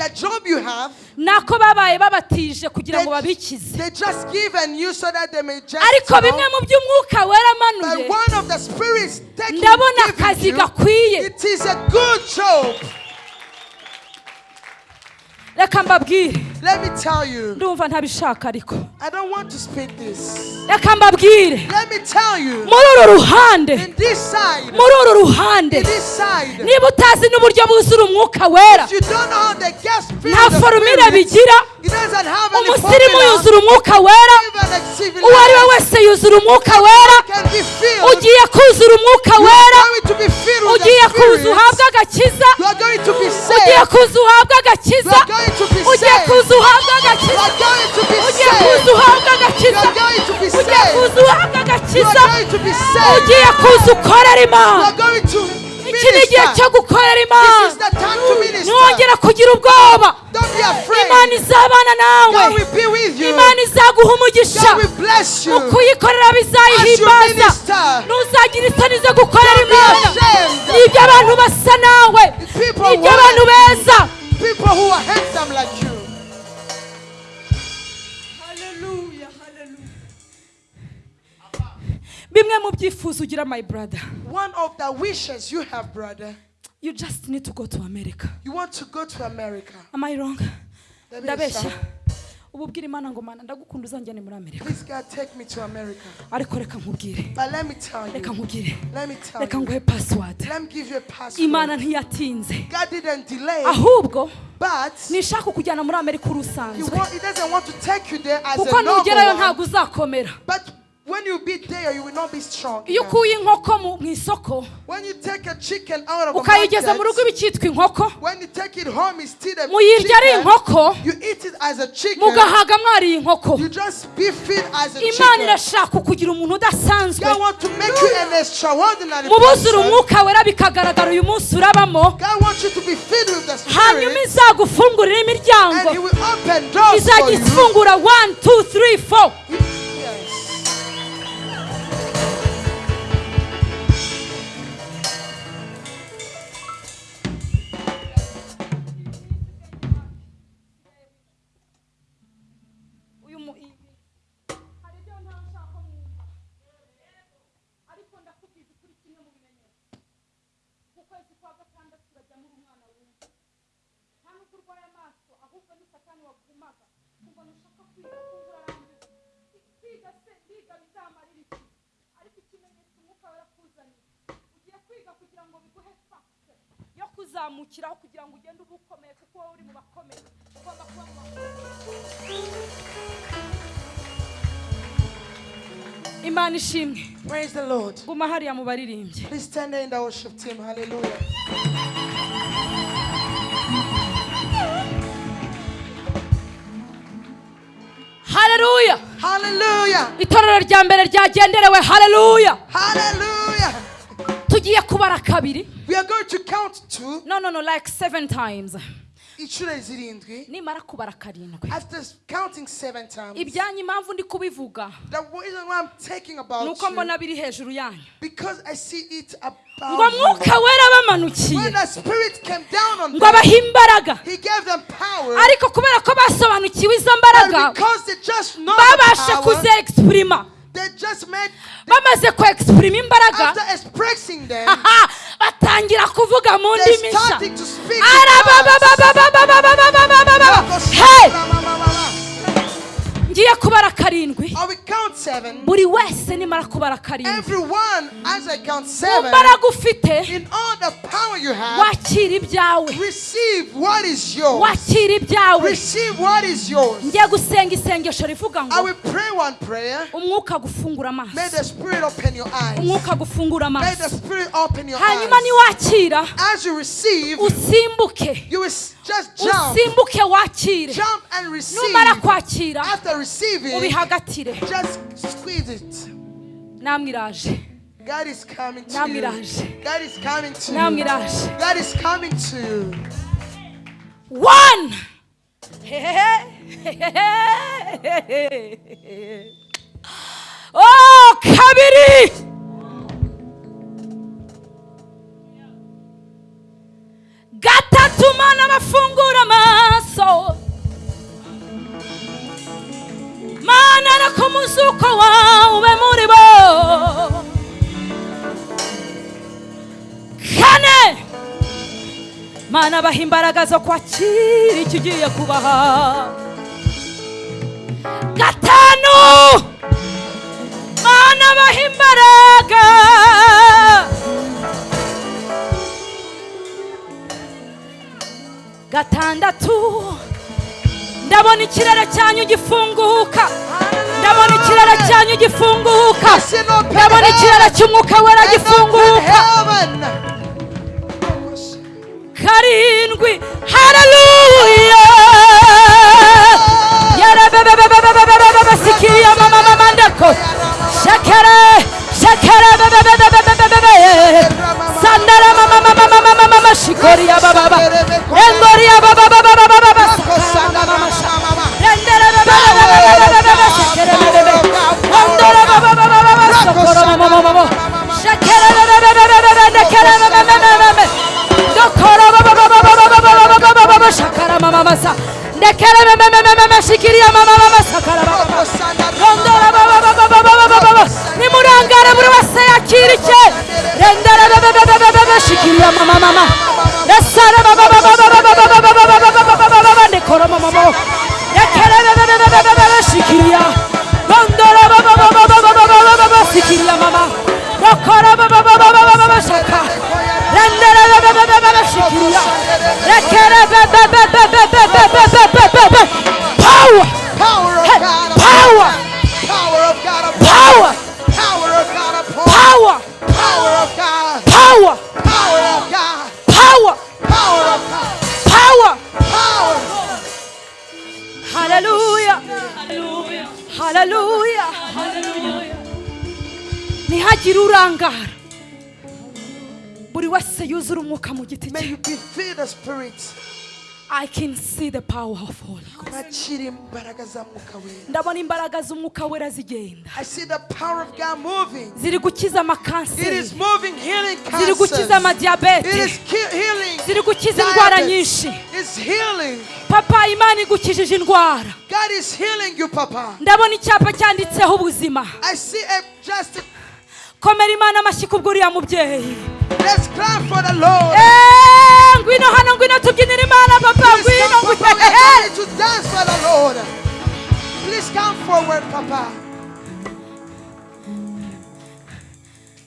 nako babaye babatije kugira ngo babikize. ariko bimwe mu by'umwuka weramanuye ndabona akazi gakwiye. reka mbabwire. Ndumva ntabishaka ariko. Reka mbabwire. Muri uru ruhande. Muri uru ruhande. Niba utazi n'uburyo buzura umwuka wera. Nta forumire bigira. umusirimu yuzura umwuka wera. Uwo ari we wese yuzura umwuka wera. ugiye kuzura umwuka wera. ugiye kuza uhabwe agakiza. Ugiye kuza uhabwe agakiza. ugiye kuza uhabwe agakiza ugiye kuza uhabwe agakiza ugiye kuza uhabwe agakiza ugiye kuza ukorera imana iki ni igihe cyo gukorera imana ntongera kugira ubwoba imana izabana nawe imana izaguha umugisha mu kuyikorera bizayihimbaza ntuzagira isoni zo gukorera imana ni byo abantu basa nawe ni byo abantu beza people who are handsome like you. bimwe mu byifuzo ugira my brother One of the wishes you have, brother, you just need to go to america you want to go to America. am i wrong That is ndabeshya so. ubu ubwira imana ngo mana ndagukunda uzanjyane muri amerika. Ariko reka nkubwire. Reka nkubwire. Reka nguhe password. Imana ntiyatinze. Ahubwo nishaka kujyana muri amerika uri usanzwe kuko nugerayo ntabwo uzakomera. When you beat there, you will not be strong. Iyo ukuye inkoko mu isoko ukayigeza mu rugo iba icyitwa inkoko muyirya ari inkoko mugahaga mwariye inkoko. Imana irashaka kugira umuntu udasanzwe. Mubuzura umwuka wera bikagaragara uyu munsi urabamo. Hanyuma izagufungurira imiryango. Izajya ifungura 1 2 3 4 kuzamukiraho kugira ngo ugende uba ukomeye kuko wowe uri mu bakomeye ugomba kuba mu bakomeye imana ishimwe Praise the Lord. guma hariya mu baririmbyi Please stand there in the worship team. Hallelujah. haleluya Hallelujah. itorero rya mbere ryagenderewe haleluya Hallelujah. tugiye kubara kabiri we are going to count to no no like seven times. Inshuro zirindwi. Nimara kubara karindwi. Ibyanyu impamvu ndi kubivuga. ni uko mbona biri hejuru yanyu. ngo mwuka wera abamanukiye ngo abahe imbaraga. Ariko kubera ko basobanukiwe izo mbaraga babasha kuzegisipurima bamaze kwegisiprima imbaraga. batangira kuvuga mu ndimi nshya ngiye kubara karindwi. Buri wese nimara kubara karindwi. Imbaraga ufite wakira ibyawe. wakira ibyawe. Ngiye gusenga isengesho rivuga ngo umwuka agufungura amaso. Umwuka agufungura amaso. hanyuma niwakira usimbuke. usimbuke wakire. Numara kwakira. Just squeeze it. Namirage. Namirage. mubihagatire namwe God is coming to one. Oh, kabiri Gata mana bafungura mana no ku muzuko wawe muri bo kane! Mana baha imbaraga zo kwakira icyo ugiye kubaha. Gatanu! Mana baha imbaraga gatandatu! Ndabona ikirere cyanyu gifunguka. ndabona ikirere cyanyu gifunguka ndabona ikirere cy'umwuka wera gifunguka karindwi hararuya yarabababababababasikiye mama mama ndako shakere shakere sandara mama mama mama mama shikori ya baba engori ya baba Şakara mama mama mama şikiriya mama mama sakara mama Rondora mama mama i can see the power of holy Ghost. Ndabona imbaraga z'umwuka wera zigenda I see the power of God moving. ziri gukiza It amakanseri is moving, healing ziri gukiza cancers. It amadiyabete is healing. ziri gukiza indwara nyinshi It's healing. papa imana igukijije indwara God is healing you, Papa. ndabona icyapa cyanditseho ubuzima I see a just. komera imana amashyi kubwo uriya mubyeyi Let's clap for the Lord. Eh, ngwino hano ngwino tubyinire imana papa Please ngwino come ngwino. We are ready to dance for the Lord. Please come forward, Papa.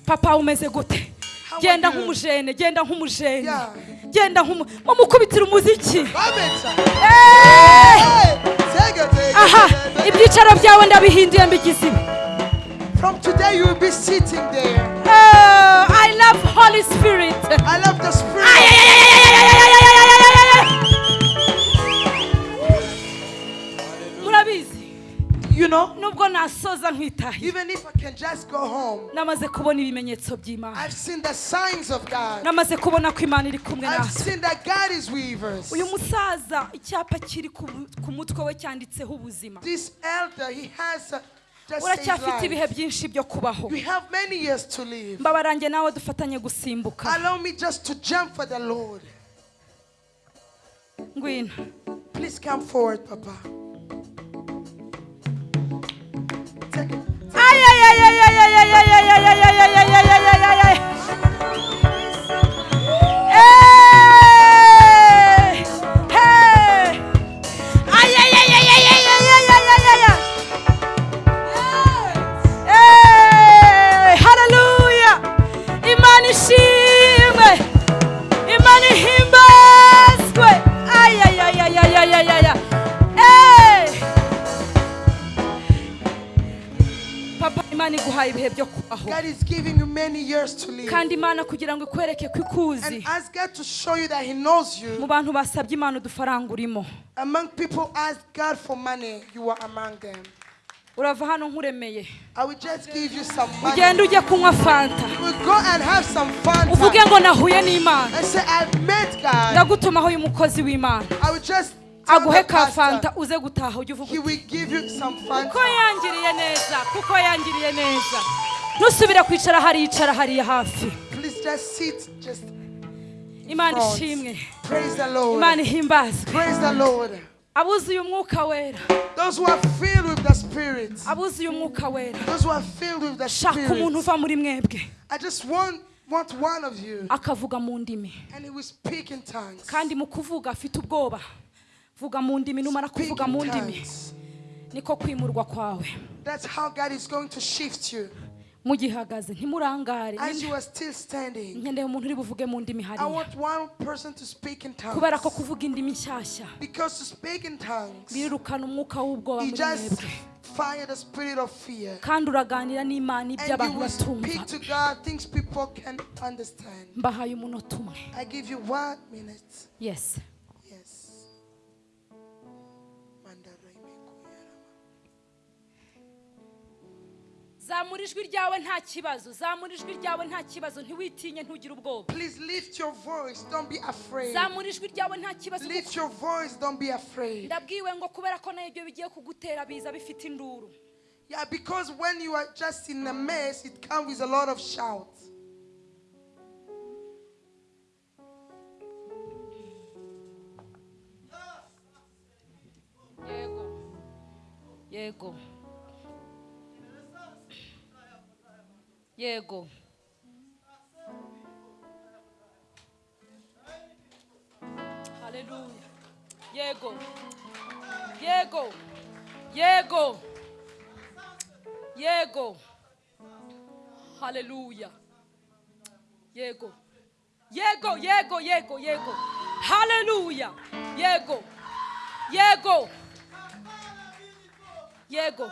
papa umeze gute genda nk'umujene genda nk'umujene Yeah. genda nk'umu mumukubitire umuziki Come inside. Eh, Hey, take it, take it, aha ibyicaro byawe ndabihinduye mbigize From today, you will be sitting there. I love Holy Spirit. I love the Spirit. Murabizi. You know? Nubwo nasoza nkitaye. Even if I can just go home. Namaze kubona ibimenyetso by'Imana. I've seen the signs of God. Namaze kubona ko Imana iri kumwe. I've seen that God is with us. Musaza icyapa kiri we cyanditseho ubuzima. This elder he has a uracyafite ibihe byinshi byo kubaho mbabarange nawe dufatanye gusimbuka ngwino Please come forward, Papa. Take it. Ay, ay, ay, ay, ay, ay, ay, ay, ay, ay, ay, ay, ay, ay, ay, ay, kandi imana kugira ngo ikwereke ko ikuzi. Mu bantu basabye imana udufaranga urimo urava hano nkuremeye. Ugenda ujye kunywa fanta. Uvuge ngo nahuye n'imana. Ndagutumaho uyu mukozi w'imana. Aguhe ka fanta uze gutaha ujye uvuga kuko yangiriye neza kuko yangiriye neza. Ntusubire kwicara hariya icara hariya hafi imana ishimwe. Imana ihimbazwe abuzuye umwuka wera. Abuzuye umwuka wera. Shaka umuntu uva muri mwebwe. Want one of you, akavuga mu ndimi. And he will speak in tongues. kandi mu kuvuga afite ubwoba. Vuga mu ndimi numara kuvuga mu ndimi. niko kwimurwa kwawe. That's how God is going to shift you. mugihagaze ntimurangare. Nkeneye umuntu uri buvuge mu ndimi hariya. kubera ko kuvuga indimi nshyashya. Birirukana umwuka w'ubwoba muri mwebwe. fire the spirit of fear. kandi uraganira n'imana ibyo abantu batumva. mbahaye umunota umwe. Yes. Zamura ijwi ryawe nta kibazo zamura ijwi ryawe nta kibazo ntiwitinye ntugire ubwoba Please lift your voice. Don't be afraid. zamura ijwi ryawe nta kibazo kuko Lift your voice. Don't be afraid. ndabwiwe ngo kubera ko na yo ibyo bigiye kugutera biza bifite induru Yeah, because when you are just in a mess, it comes with a lot of shouts. yego yego yego haleluya yego yego yego yego haleluya yego yego yego yego yego haleluya yego yego yego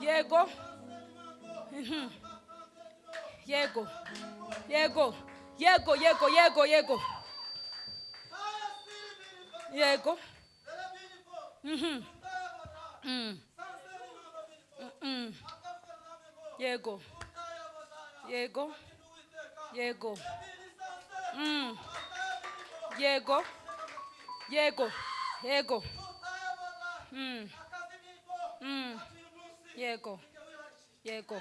yego. Yego yego yego yego yego yego yego Mhm. Mm. Mm. yego yego yego Mm. yego yego yego Mm. Mm. yego yego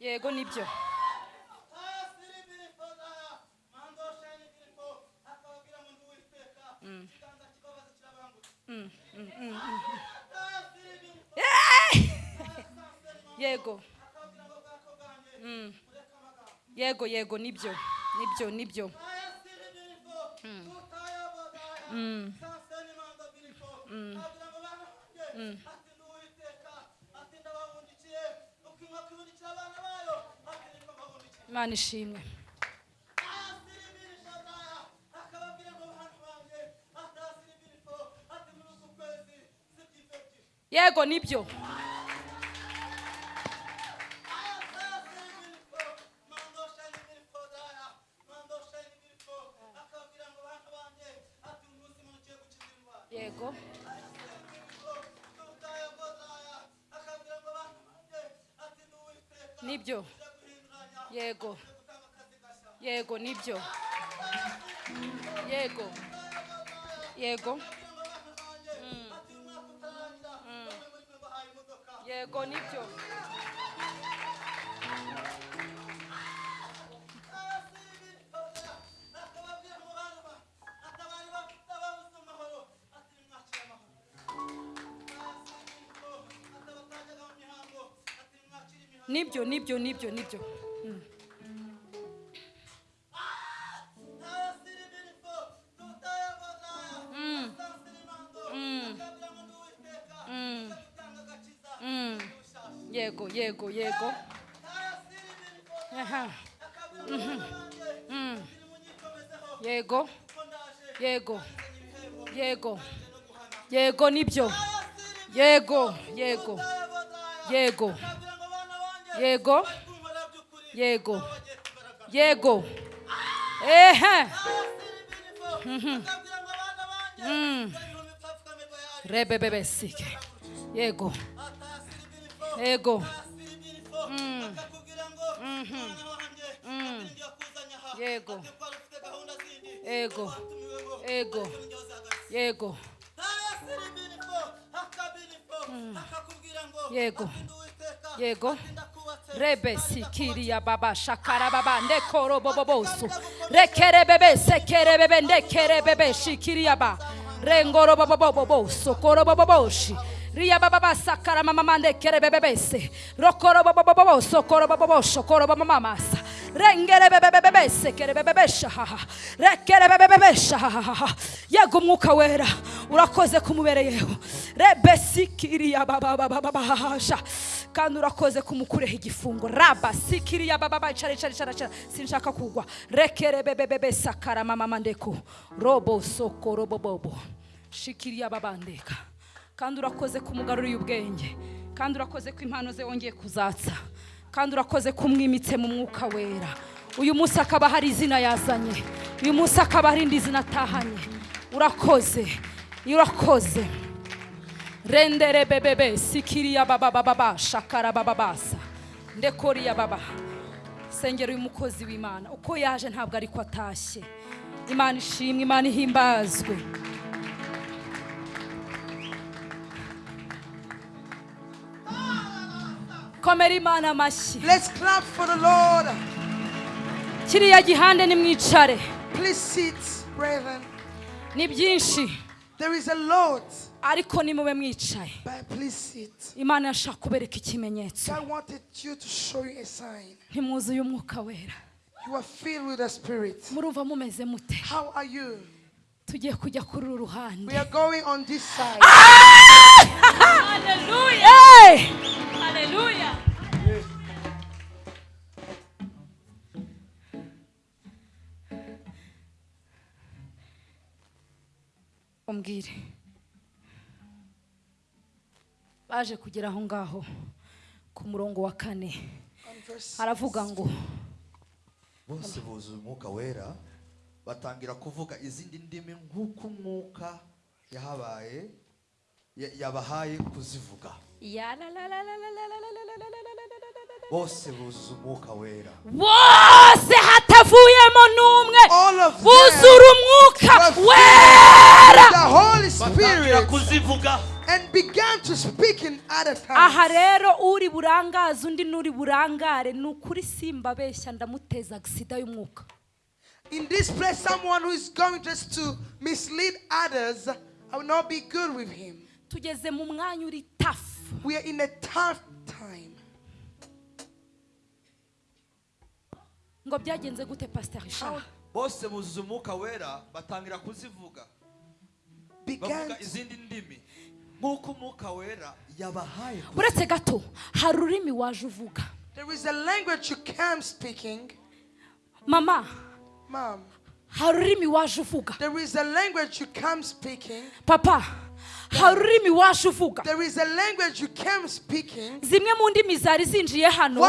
yego ni byo Mm, yego yego ni byo ni byo ni byo. Imana ishimwe. Yego ni byo. Yego. Yego nibyo. Yego. Yego. Mm. Yego nibyo. Nibyo nibyo nibyo nibyo yego yego. Yego. Mhm. Mm. yego. Yego. Yego. Yego ni byo. Yego yego. Yego. Yego. Yego. Yego. Ehe. Mhm. Rebebebesike. Yego. Yego. Mm. Yego yego yego yego. Yego. Yego. Rebe sikiriya baba shakara baba ndekoro bobobosu rekere bebe sekere bebe ndekere bebe shikiriya ba. Rengoro bobobobobosu koro boboboshi riya baba basakara mama mandekere bebe bese. Rokoro bobobobobosu koro bobobosho koro bomamasa rengere bebe bebe yego umwuka wera urakoze kumubereyeho rebe sikiriya baba baba baba hasha kandi urakoze kumukureho igifungo raba sikiriya baba baba cara cara cara cara sinshaka kugwa rekere bebe bebe sakara mama mandeko robo soko robo bobo shikiriya baba ndeka kandi urakoze kumugaruriye ubwenge kandi urakoze ko impano ze wongeye kuzatsa kandi urakoze kumwimitse mu mwuka wera. Uyu munsi akaba hari izina yazanye. Uyu munsi akaba hari indi zina atahanye. Urakoze. Urakoze. Rendere bebebe sikiriya baba baba ba. Shakara baba basa ndekoriya baba. Sengera uyu mukozi w'imana. Uko yaje ntabwo ariko atashye. Imana ishimwe imana ihimbazwe. Komera imana amashyi Let's clap for the Lord. kiriya gihande nimwicare. Please sit, brethren. ni byinshi There is a lot, ariko nimube mwicaye. But please sit. imana yashaka kubereka ikimenyetso. Ntimwuzuye umwuka wera. Murumva mumeze mute? Tugiye kujya kuri uru ruhande. We are going on this side. Hey! umbwire. Baje kugera aho ngaho ku murongo wa kane. Haravuga ngo bose buzuye umwuka wera. Batangira kuvuga izindi ndimi nk'uko umwuka yahabaye ya- yabahaye kuzivuga bose buzuye umwuka wera bose hatavuyemo n'umwe buzura umwuka wera batangira kuzivuga and began to speak in other aha tongues. rero uri burangaze undi n'uri burangare ni ukuri simba abeshya ndamuteza agisida y'umwuka In this place, someone who is going just to mislead others, I will not be good with him. tugeze mu mwanya uri tafu We are in a tough time. ngo byagenze gute pasiteri shaha ah, bose buzuye umwuka wera batangira kuzivuga Began bavuga izindi ndimi nk'uko umwuka wera yabahaye kuzivuga. uretse gato hari ururimi waje uvuga there is a language you came speaking, mama mom. hari ururimi waje uvuga There is a language you came speaking. papa hari ururimi waje uvuga zimwe mu ndimi zari zinjiye hano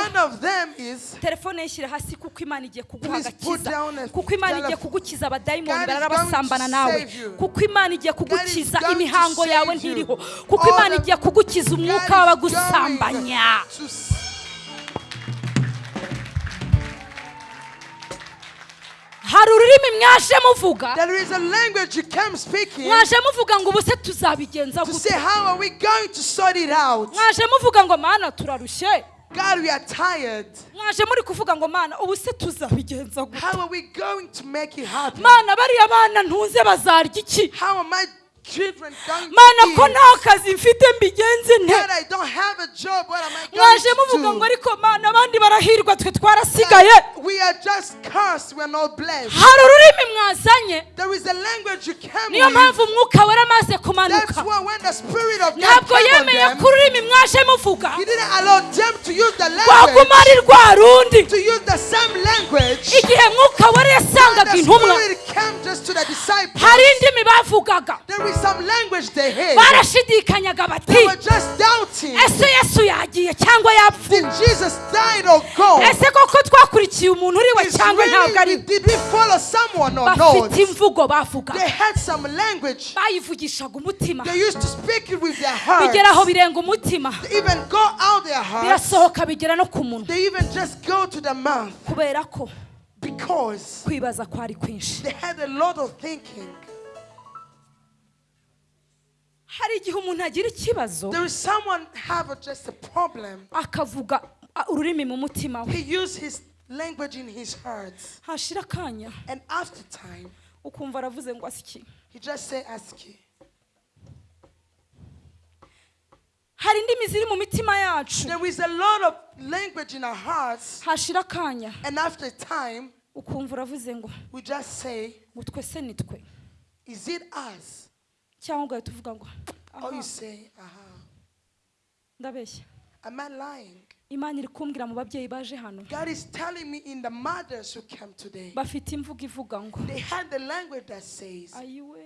telefone yishyire hasi kuko imana igiye kuguha agakiza kuko imana igiye kugukiza abadayimoni bararabasambana nawe. kuko imana igiye kugukiza imihango yawe ntiriho kuko imana igiye kugukiza umwuka w'abagusambanya. Hari ururimi mwaje muvuga mwaje muvuga ngo ubu se tuzabigenza mwaje muvuga ngo mana turarushye God, we are tired. How are we going to make it happen? How children going mana ko nta kazi mfite mbigenze nte? Mwaje muvuga ngo ariko mana abandi barahirwa twe twarasigaye. Hari ururimi mwazanye? Niyo mpamvu umwuka wera amaze kumanuka. Ntabwo yemeye ko ururimi mwaje muvuga. rwaguma ari rwa rundi. igihe mwuka wera yasangaga intumwa. hari indimi bavugaga. Barashidikanyaga bati ese yesu yagiye cyangwa yapfuye? Ese koko twakurikiye umuntu uri we Is cyangwa ntabwo ari? bafite imvugo bavuga bayivugishaga umutima. Bigera aho birenga umutima. Birasohoka bigera no ku munwa. Kubera ko kwibaza kwari kwinshi. Hari igihe umuntu agira ikibazo There is someone have a, just a problem. akavuga ururimi mu mutima we. He used his language in his heart, and after time, ukumva aravuze ngo asiki he just say, "Ask you." hari indimi ziri mu mitima yacu. There is a lot of language in our hearts, hashira akanya. And after time, ukumva uravuze ngo we just say, ngo twe se ni twe. "Is it us?" Cyangwa ugahita uvuga ngo Or you ah. say, "Aha." ndabeshya Am I lying? imana iri kumbwira mu babyeyi baje hano God is telling me in the mothers who came today, bafite imvugo ivuga ngo they had the language that says, ayiwe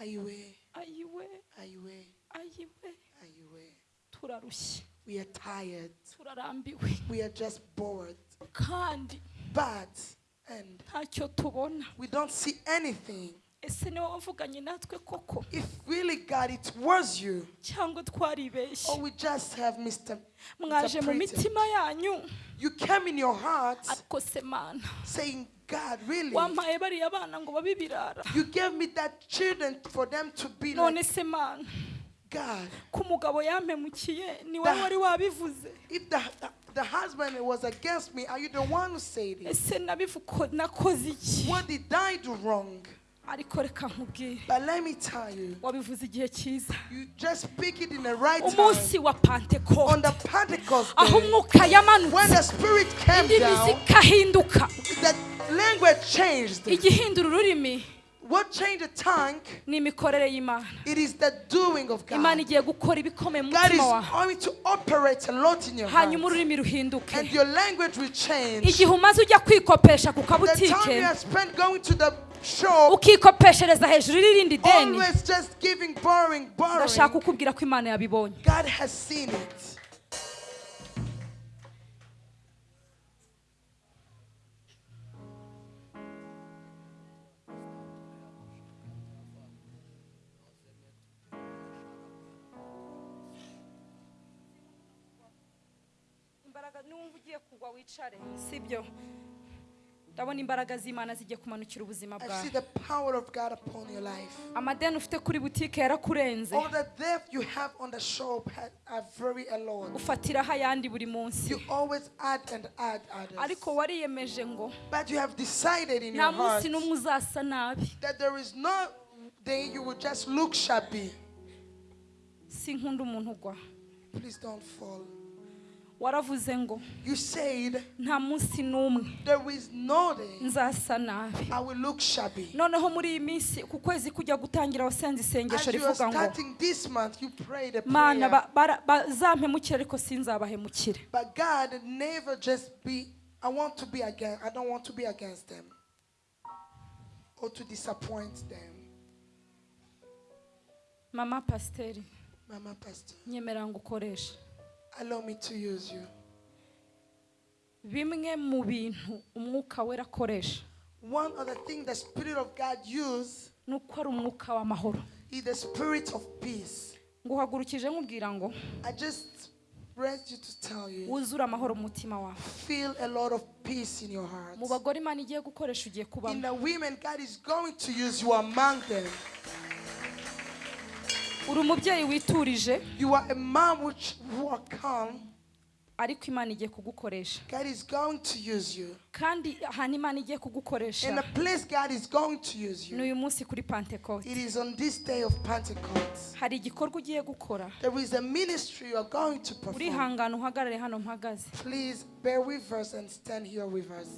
"Ayiwe, ayiwe ayiwe, ayiwe ayiwe." turarushye We are tired. turarambiwe We are just bored. kandi But and ntacyo tubona we don't see anything. Ese ni we wavuganye natwe koko If really God, it was you, cyangwa twaribeshye or we just have Mr. mwaje mu mitima yanyu You came in your heart ariko se mana saying, God, really? wampaye bariya bana ngo babe ibirara You gave me that children for them to be none like se mana God. ko umugabo yampemukiye ni wowe wari wabivuze If the, the, the husband was against me, are you the one who said it? ese nabivuko nakoze iki What did I do wrong? Ariko reka nkubwire But let me tell you, wabivuze igihe cyiza you just speak it in the right time. umunsi wa On pantekote the Pentecost aho umwuka when yamanutse the Spirit came indimi zikahinduka the language changed. igihindura ururimi What changed the tongue? ni imikorere y'imana It is the doing of God. igiye gukora ibikomeye mu God is going to operate a lot in your heart. hanyuma ururimi ruhinduke And your language will change. igihe umaze ujya kwikopesha ku The time you have spent going to the ukikopeshereza hejuru y'irindi deni ndashaka kukubwira ko imana yabibonye. God has seen it. imbaraga niwumva ugiye kugwa wicare. Sibyo ndabona imbaraga z'imana zigiye kumanukira ubuzima bwawe. amadeni ufite kuri butike yarakurenze. Ufatiraho ayandi buri munsi. Ariko wariyemeje ngo nta munsi n'umwe uzasa nabi. sinkunda umuntu ugwa. Waravuze ngo You said nta munsi n'umwe there is no day nzasa nabi I will look shabby. noneho muri iyi minsi ku kwezi kujya gutangira wasenze As isengesho you are rivuga ngo starting this month, you pray the mana prayer. ba- bara- bazampemukire ariko sinzabahemukire But God never just be, I want to be against, I don't want to be against them or to disappoint them. mama pasiteri Mama Pastor, nyemera ngo ukoreshe allow me to use you. bimwe mu bintu umwuka wera akoresha One of the things the Spirit of God uses ni uko ari umwuka w'amahoro is the Spirit of peace. nguhagurukije nkubwira ngo I just read you to tell you, wuzure amahoro mu mutima wawe feel a lot of peace in your heart. mu bagore imana igiye gukoresha ugiye In kubamo the women, God is going to use you among them. Uri umubyeyi witurije You are a which calm. ariko imana igiye kugukoresha God is going to use you. kandi ahantu imana igiye kugukoresha In place God is going to use you. uyu munsi kuri pantekote It is on this day of Pentecost. hari igikorwa ugiye gukora There is a ministry you are going to perform. urihangana uhagarare hano mpagaze Please bear with us and stand here with us.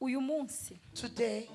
uyu munsi Today,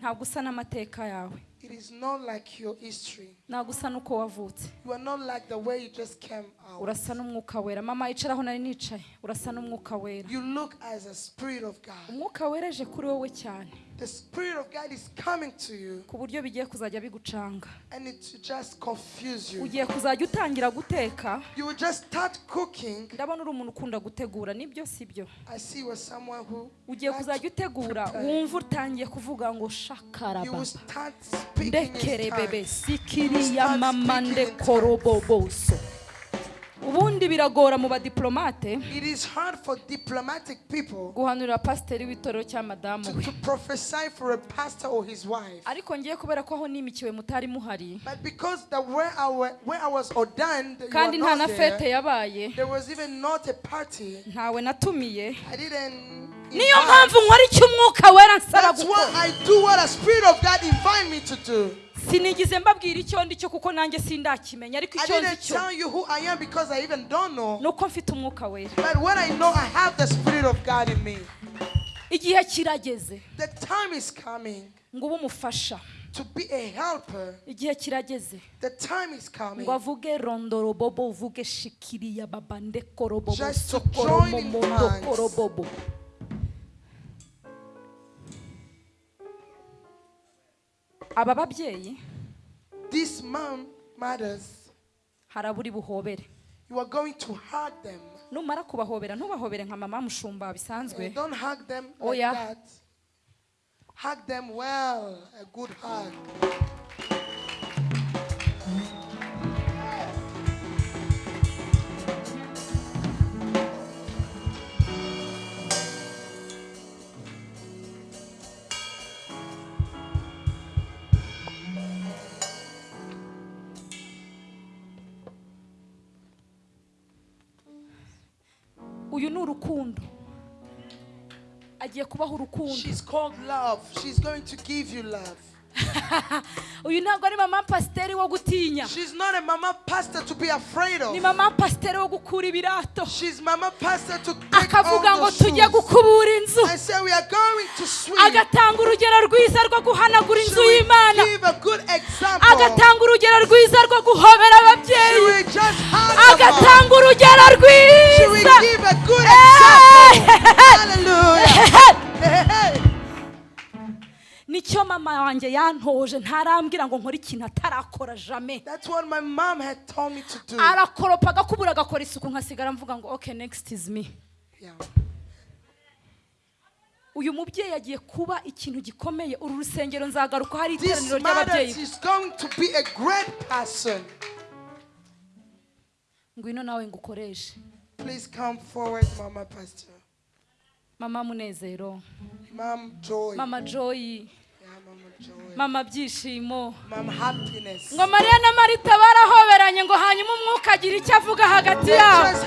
ntabwo usa n'amateka yawe it is not like your history. ntabwo usa n'uko wavutse You are not like the way you just came out. urasa n'umwuka wera mama yicaraho nari nicaye urasa n'umwuka wera You look as a spirit of God. umwuka wera aje kuri wowe cyane The spirit of God is coming to you. Ku buryo bigiye kuzajya bigucanga. And it will just confuse you. ugiye kuzajya utangira guteka. You will just start cooking. ndabona uri umuntu ukunda gutegura ni byo si byo I see you as someone who ugiye kuzajya utegura wumva utangiye kuvuga ngo You shakarababa will start speaking ndekere bebe sikiriya Start mama ndekoroboboso ubundi biragora mu badiplomate. Guhanurira pasiteri w'itorero cya madamu we. ariko ngiye kubera ko aho nimikiwe mutari muhari. Kandi nta na fete yabaye. Ntawe natumiye. Niyo mpamvu nkora icyo umwuka wera nsaba gukora. I do what the Spirit of God invite me to do. sinigize mbabwira icyo ndi cyo kuko nanjye sindakimenya ariko icyo didn't cyo ni uko mfite umwuka wera. But when I know I have the Spirit of God in me, igihe kirageze. ngo ube umufasha. igihe kirageze. Ngo avuge rondorobobo uvuge shikiriya baba ndekorobobo Just aba babyeyi This mom matters. haraburi buhobere You are going to hug them. numara kubahobera ntubahobere nka mama mushumba bisanzwe Don't hug them Oh, yeah. that. Hug them well, a good hug. Urukundo agiye kubaho urukundo She's called love. She's going to give you love. uyu ntabwo ari mama pasiteri wo gutinya She's not a mama pastor to be afraid ni of. mama pasiteri wo gukura ibirato She's mama pastor to take akavuga ngo tujye gukubura inzu I say we are going to sweep. agatanga urugero rwiza rwo guhanagura inzu y'imana give a good example. agatanga urugero rwiza rwo guhobera She ababyeyi agatanga urugero rwiza give a good example. Hallelujah. Hey, hey. Ni cyo mama wanjye yantoje ntarambwira ngo nkore ikintu atarakora jame arakoropa agakubura agakora isuku nkasigara mvuga ngo okay next is me. Uyu mubyeyi agiye kuba ikintu gikomeye. Uru rusengero nzagaruka hari iteraniro ry'ababyeyi. is going to be a great person. ngwino nawe ngukoreshe. Please come forward, Mama Pastor. Mama munezero. Mom Joy. mama Mama Joy. mama byishimo. Mom Happiness. ngo mariya na marita barahoberanye ngo hanyuma umwuka agira icyo avuga hagati yabo.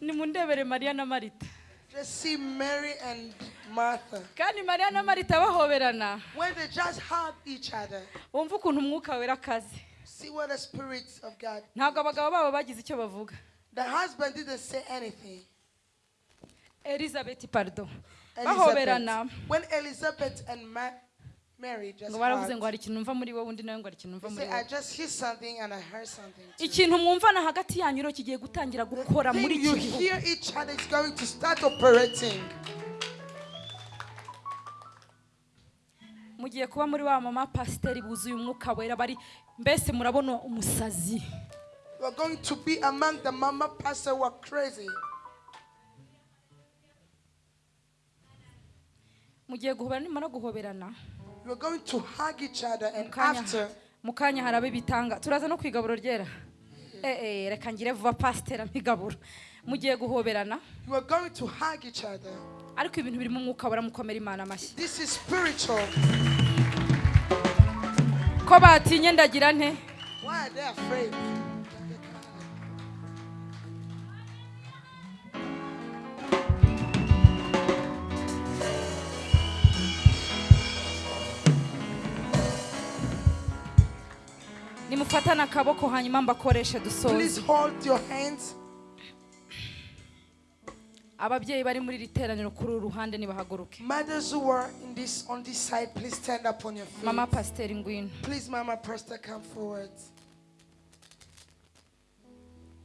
nimundebere mariya na marita. Just see Mary and Martha. kandi mariya na marita bahoberana. When they just hug each other, wumva ukuntu umwuka wera akaze. See what the spirits of God. ntabwo abagabo babo bagize icyo bavuga The husband didn't say anything. elizabeth pardo Elizabeth. bahoberana When Elizabeth and Ma- Mary just ngo baravuze ngo hari ikintu numva muri wowe undi nawe ngo hari ikintu numva muri wowe just hear something and I heard something. Too. ikintu mwumvana hagati yanyu rero kigiye gutangira gukora muri iki you mugiye kuba muri wa mama pasiteri buzuye umwuka wera bari mbese murabona umusazi? We're going to be among the mama pastor who are crazy. mugiye guhobera nimara guhoberana. We're going to hug each other mu and kanya after mu kanya haraba ibitanga turaza no ku igaburo ryera. Eh eh reka ngire vuba pasiteri amigaburo mugiye guhoberana. We're going to hug each other. Ariko ibintu birimo umwuka wera mukomera imana amashyi ko batinye ndagira nte? Nimufatane akaboko hanyuma mbakoreshe dusoze. Ababyeyi bari muri iri teraniro kuri uru ruhande nibahaguruke Mothers who are in this on this side, please stand up on your feet. mama pasiteri ngwino Please, Mama Pastor, come forward.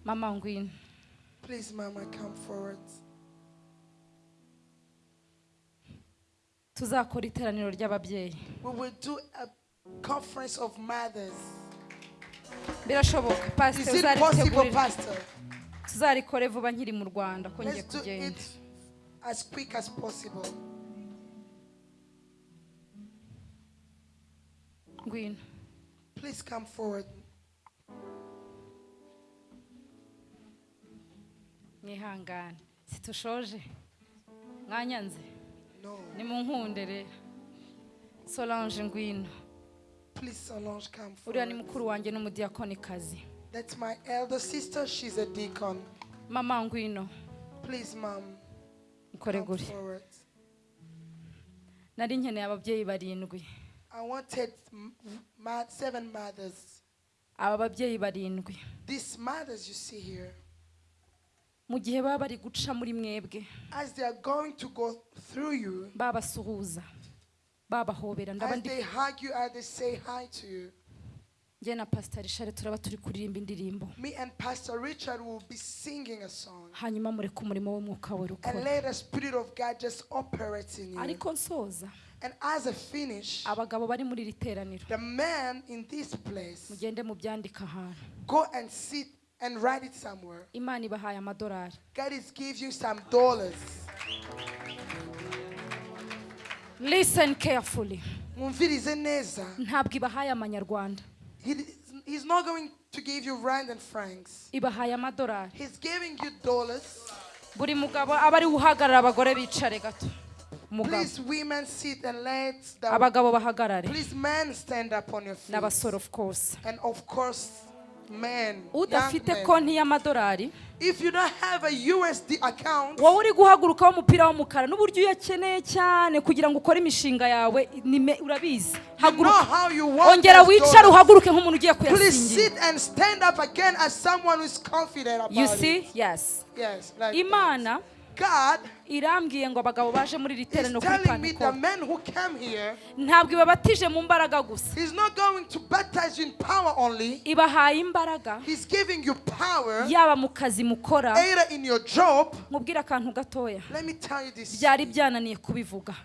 mama ngwino Please, Mama, come forward. tuzakora iteraniro ry'ababyeyi We will do a conference of mothers. birashoboka Is pasiteri it possible, uzaritegurira Pastor? Tuzarikore vuba nkiri mu rwanda ko ngiye kugenda. as quick as possible. ngwino. Please come forward. mwihangane. Situshoje. Mwanyanze ni mu nkunde rero solange ngwino. Please, Solange, come uriya ni mukuru wanjye n'umudiyakonikazi That's my elder sister. She's a deacon. mama ngwino Please, Mom, come guri forward. nari nkeneye ababyeyi barindwi I wanted seven mothers. aba babyeyi barindwi These mothers you see here, mu gihe baba bari guca muri mwebwe as they are going to go through you, babasuhuza babahobera as they hug you, as they say hi to you, njye na pasita rishare turaba turi kuririmba indirimbo me and Pastor Richard will be singing a song. hanyuma mureke umurimo w'umwuka we And ukora let the Spirit of God just operate in you. ariko nsoza And as a finish, abagabo bari muri iri teraniro the man in this place, mugende mubyandika ahantu go and sit and write it somewhere. imana ibahaye amadolari God is giving you some dollars. listen carefully Mwumvirize neza. ntabwo ibahaye amanyarwanda He, he's not going to give you rand and francs. He's giving you dollars. buri mugabo aba ari uhagarara abagore bicare gato Please, women, sit and let the. abagabo bahagarare Please, men, stand up on your feet. n'abasore of course And of course, udafite konti y'amadolari if you don't have a USD account, wowe uri guhaguruka w'umupira w'umukara n'uburyo uyakeneye cyane kugira ngo ukore imishinga yawe urabizi. Haguruka. ongera wicare uhaguruke nk'umuntu ugiye kuyasingira. imana. God irambwiye ngo abagabo baje muri iri teraniro kuri here, ntabwo ibabatije mu mbaraga gusa. ibahaye imbaraga. Yaba mu kazi mukora. mubwire akantu gatoya. Byari byananiye kubivuga.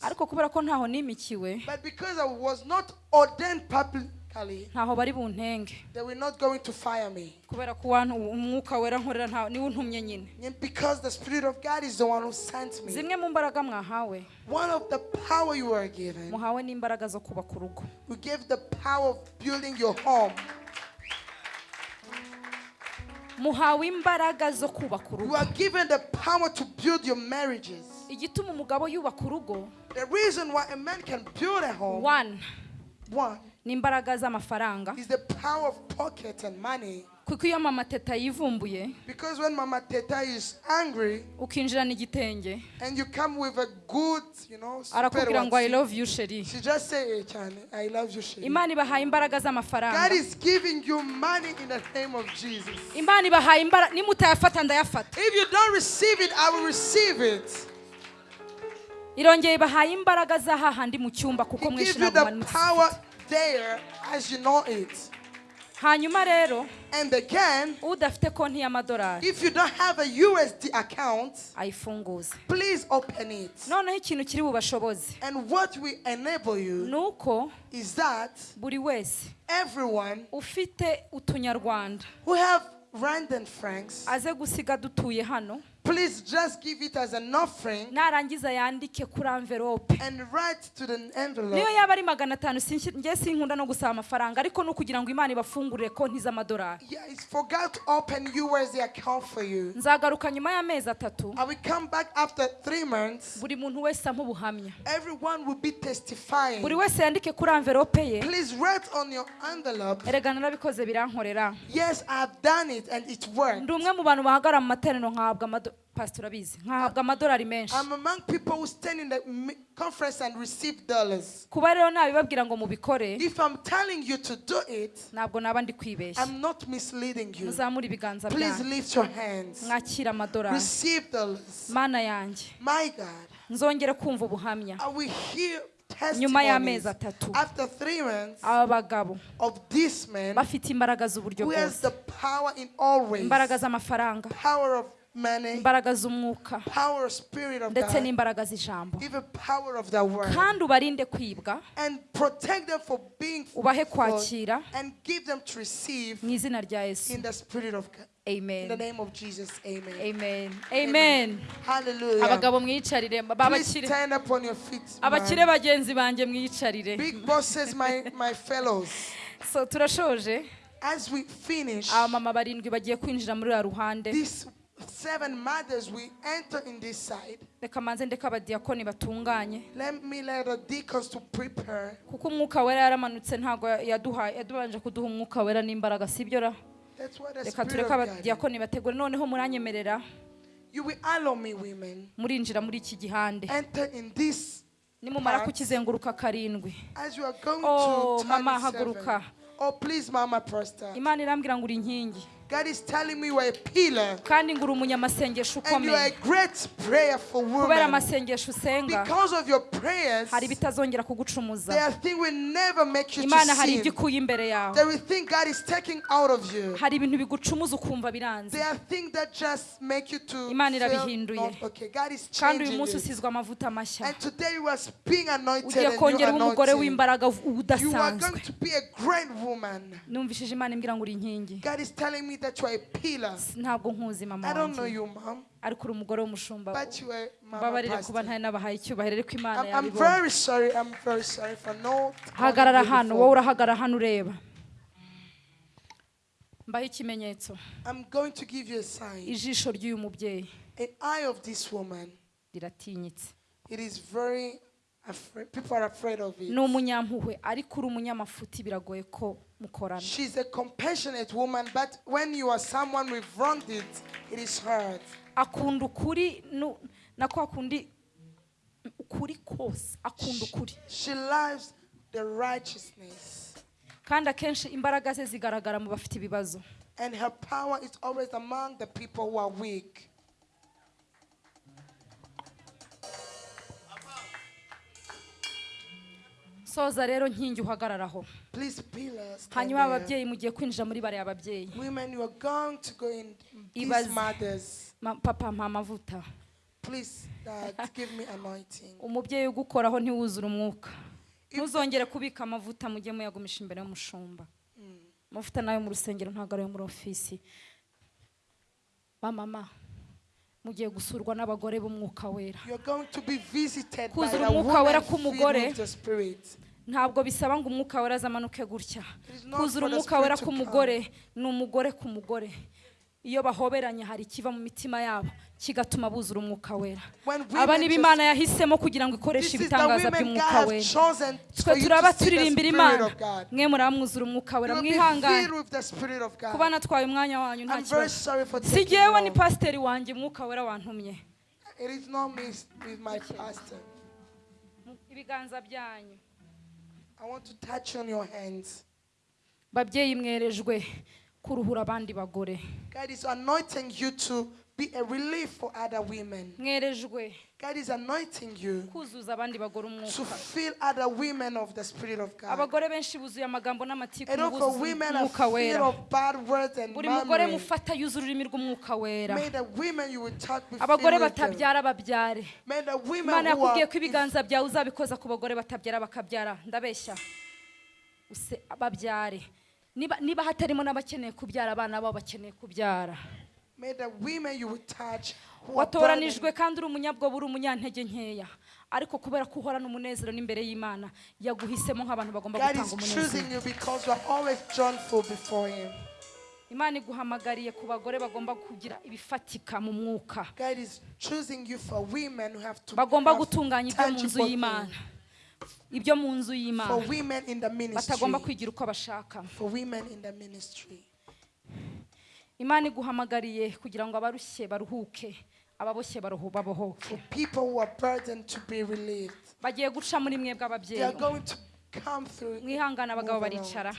Ariko kubera ko ntaho nimikiwe. physically. They were not going to fire me. Because the Spirit of God is the one who sent me. One of the power you are given. We gave the power of building your home. muhawe imbaraga zo kubaka given the power to build your marriages the reason why a man can build a home one one one, ni imbaraga z'amafaranga is the power of pocket and money. kuko iyo mama teta yivumbuye Because when Mama Teta is angry ukinjirana igitenge and you come with a good, you know, arakubwira ngo i love you sheri she just say, hey, Chani, I love you, Shiri. imana ibahaye imbaraga God z'amafaranga is giving you money in the name of Jesus. imana ibahaye imbaraga nimutayafata ndayafata If you don't receive it, I will receive it. irongeye ibahaye imbaraga za hahandi mu cyumba kuko you ntabwo mwari there as you know it. hanyuma rero And again, udafite konti y'amadolari if you don't have a USD account, ayifunguze. please open it. noneho ikintu kiri bubashoboze And what will enable you is that buri wese everyone ufite utunyarwanda. who have rand and francs, aze gusiga dutuye hano please just give it as an offering narangiza yandike kuri envelope and write to the niyo envelope. yaba ari magana atanu njye sinkunda no gusaba amafaranga ariko ni ukugira ngo imana ibafungurire konti z'amadolari Yeah, it's for God to open USD account for you. nzagaruka nyuma y'amezi atatu I will come back after three months. buri muntu wese ampa ubuhamya Everyone will be testifying. buri wese yandike kuri envelope ye Please write on your envelope. erega narabikoze birankorera Yes, I've done it and it worked. ndi umwe mu bantu bahagarara mu materaniro nkahabwa pastor urabizi nkahabwa amadolari menshi I'm among people who stand in the conference and receive dollars. kuba rero nabibabwira ngo mubikore. If I'm telling you to do it, ntabwo naba ndi kwibeshya I'm not misleading you. muzamure ibiganza Please byanyu lift your hands. mwakira amadolari Receive dollars. mana yanjye My God, nzongere kumva ubuhamya. I will hear nyuma y'amezi atatu. after three months aba bagabo bafite imbaraga z'uburyo bwose. the power in all ways. imbaraga z'amafaranga. Imbaraga z'umwuka. ndetse n'imbaraga z'ijambo. Kandi ubarinde kwibwa ubahe kwakira mu izina rya yesu. God. In the amen name of Jesus, amen. amen. Amen. Hallelujah. abagabo mwiyicarire Please babakire stand up on your feet. abakire bagenzi banjye mwiyicarire Big bosses, my, my fellows. so turashoje. As we finish, abamama barindwi bagiye kwinjira muri ruhande. these seven mothers we enter in this side. reka manze ndeka abadiyakoni batunganye Let me let the deacons to prepare. kuko umwuka wera yaramanutse ntabwo yaduhaye yadubanje kuduha umwuka wera n'imbaraga sibyo ra That's what the reka is. abadiyakoni bategure noneho muranyemerera You will allow me, women, murinjira muri iki gihande enter in this. nimumara kukizenguruka karindwi Oh, Mama, haguruka. Oh, please, Mama Pastor. imana irambwira ngo uri inkingi God is telling me you are a pillar kandi ngo uri umunyamasengesho and you are a ukomeye. kubera amasengesho usenga Because of your prayers, hari ibitazongera kugucumuza. there are things will never make you to imana hari ibyo ikuye imbere yawe. There is things God is taking out of you. hari ibintu bigucumuza ukumva biranze. There are things that just make you to Imana irabihinduye. not okay. God is kandi uyu munsi usizwe amavuta mashya. And today you are being anointed ugiye ube umugore w'imbaraga udasanzwe. going to be a great woman. numvishije imana imbwira ngo uri inkingi. That you are a pillar. ntabwo nkuzi mama I don't know wanjye you, mom, ariko uri umugore w'umushumba mbabarire kuba ntari nabahaye icyubahiro ariko imana no. hagarara hano wowe urahagarara hano ureba mbaho ikimenyetso I'm going to give you a sign. ijisho ry'uyu mubyeyi An eye of this woman. riratinyitse It is very afraid. People are afraid of it. ni umunyampuhwe ariko uri umunyamafuti biragoye ko She's a compassionate woman, but when you are someone with wronged it, it is hard. akunda ukuri na kwa kundi ukuri kose akunda ukuri She loves the righteousness, kandi akenshi imbaraga ze zigaragara mu bafite ibibazo and her power is always among the people who are weak. Soza rero nkingi uhagararaho. Hanyuma ababyeyi mugiye kwinjira muri bariya babyeyi. Women, you are going to go in these Ibaze. mothers. Ma- papa mpa amavuta Please, Dad, give me anointing. umubyeyi ugukoraho ntiwuzure umwuka. Ntuzongere kubika amavuta mujye muyagumisha imbere y'umushumba. Amavuta na yo mu rusengero ntabwo ari ayo muri ofisi. Ba mama. Mugiye gusurwa n'abagore b'umwuka wera. Kuzura umwuka wera k'umugore. ntabwo bisaba ngo umwuka wera azamanuke gutya. Kuzura umwuka wera k'umugore ni umugore ku mugore. Iyo bahoberanye hari ikiva mu mitima yabo kigatuma buzura umwuka wera. Aba ni imana yahisemo kugira ngo ikoreshe ibitangaza by'umwuka wera. twe turaba turirimbira imana. mwe muramwuzura umwuka wera mwihangane. kuba natwaye umwanya wanyu nta kibazo. si jyewe ni pasiteri wanjye umwuka wera wantumye. Ibiganza byanyu. I want to touch on your hands. babyeyi mwerejwe. Kuruhura abandi bagore. God is anointing you to be a relief for other women. God is anointing you to fill other women of the Spirit of God. And buzuza women are full of bad words and wera. May the women you will talk with abagore filled with them. May the women who are ibiganza byawe uzabikoza ku bagore batabyara bakabyara. Ndabeshya. Babyare. Niba hatarimo n'abakeneye kubyara abana babo bakeneye kubyara. Watoranijwe kandi uri umunyabwoba uri umunyantege nkeya. Ariko kubera ko uhorana umunezero n'imbere y'imana yaguhisemo nk'abantu bagomba God gutanga is umunezero. choosing you because you are always joyful before Him. imana iguhamagariye ku bagore bagomba kugira ibifatika mu mwuka. God is choosing you for women who have to bagomba gutunganya ibyo mu nzu y'imana. Ibyo mu nzu y'imana. Batagomba kwigira uko bashaka. Imana iguhamagariye kugira ngo abarushye baruhuke ababoshye babohoke. Bagiye guca muri mwebwe are ababyeyi mwihangane abagabo baricara.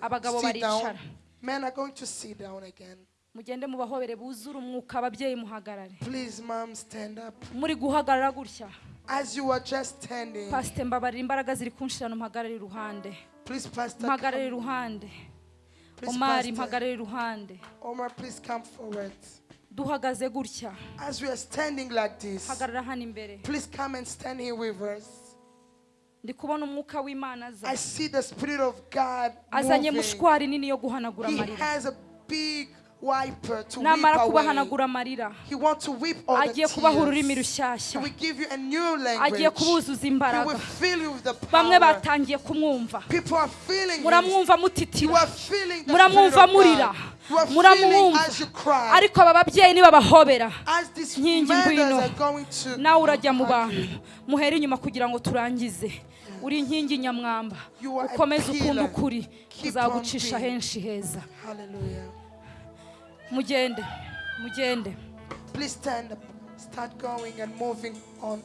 Abagabo baricara. Men are going to sit down again. mugende mubahobere buzure umwuka ababyeyi muhagarare. Muri guhagarara gutya. As you are just standing, pasite mbabarira imbaraga ziri kunshirana mpagarare iruhande please, Pastor. mpagarare iruhande Please, omari Pastor. mpagarare iruhande Omar, please come forward. duhagaze gutya As we are standing like this, hagarara hano imbere please come and stand here with us. ndi kubona umwuka w'imana aza I see the Spirit of God azanye moving. mushwari nini yo guhanagura amarira weep namara kubahanagura amarira. He wants to weep all the agiye kubaha ururimi rushyashya. Will give you a new language. agiye kubuzuza imbaraga will fill you with the bamwe power. batangiye kumwumva. People are feeling him. muramwumva You mutitira are feeling the muramwumva murira. God. You are feeling muramwumva as you cry. ariko aba babyeyi nibabahobera Nkingi ngwino. are going to nawe urajya mu bantu. muhere inyuma kugira ngo turangize. Uri inkingi nyamwamba. Ukomeze ukunda ukuri. Being. henshi heza. Hallelujah. Mugende mugende Please stand up. Start going and moving on.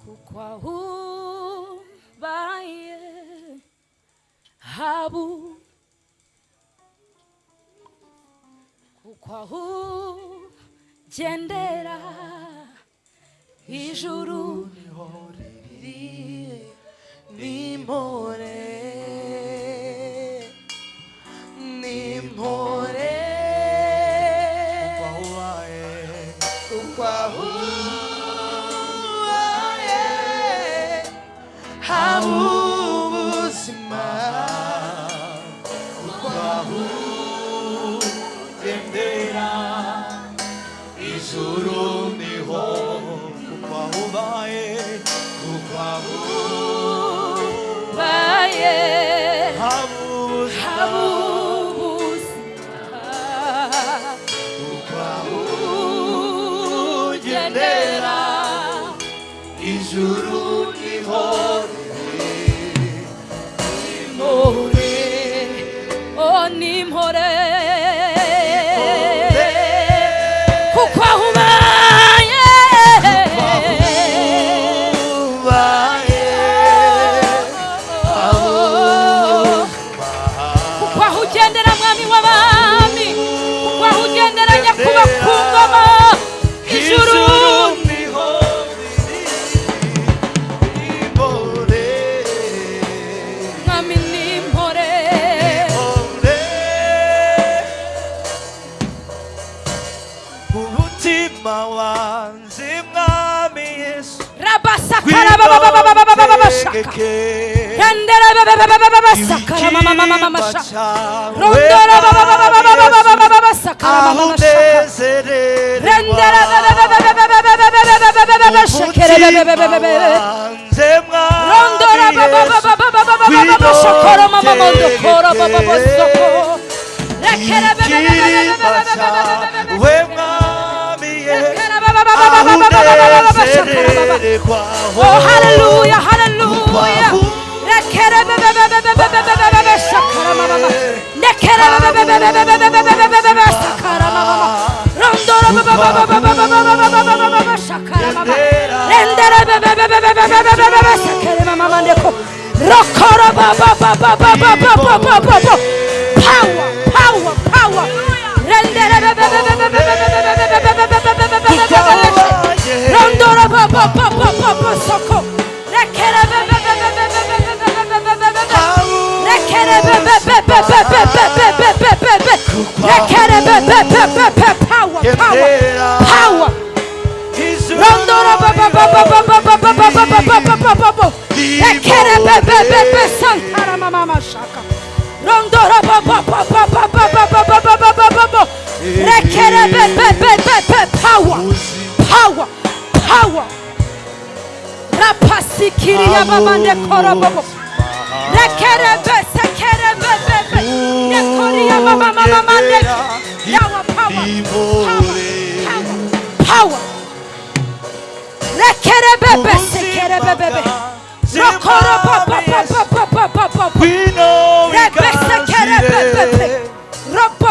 kuko ahubaye habu ukwaho gendera ijuru ni riri nimpore nimpore ukwaho wae ukwaho ha. 주님 허래 주님 허래 어, 님 허래 Rondora Oh, hallelujah, hallelujah. Power, power, power. power, power power. Rapasikiria babande korobobo. Rekerebe sekerebe bebe. Nekoria baba mama mande. Yawa power. Power. Power. Rekerebebe sekerebe bebe. Rokorobo papa papa papa papa. We know we can see it.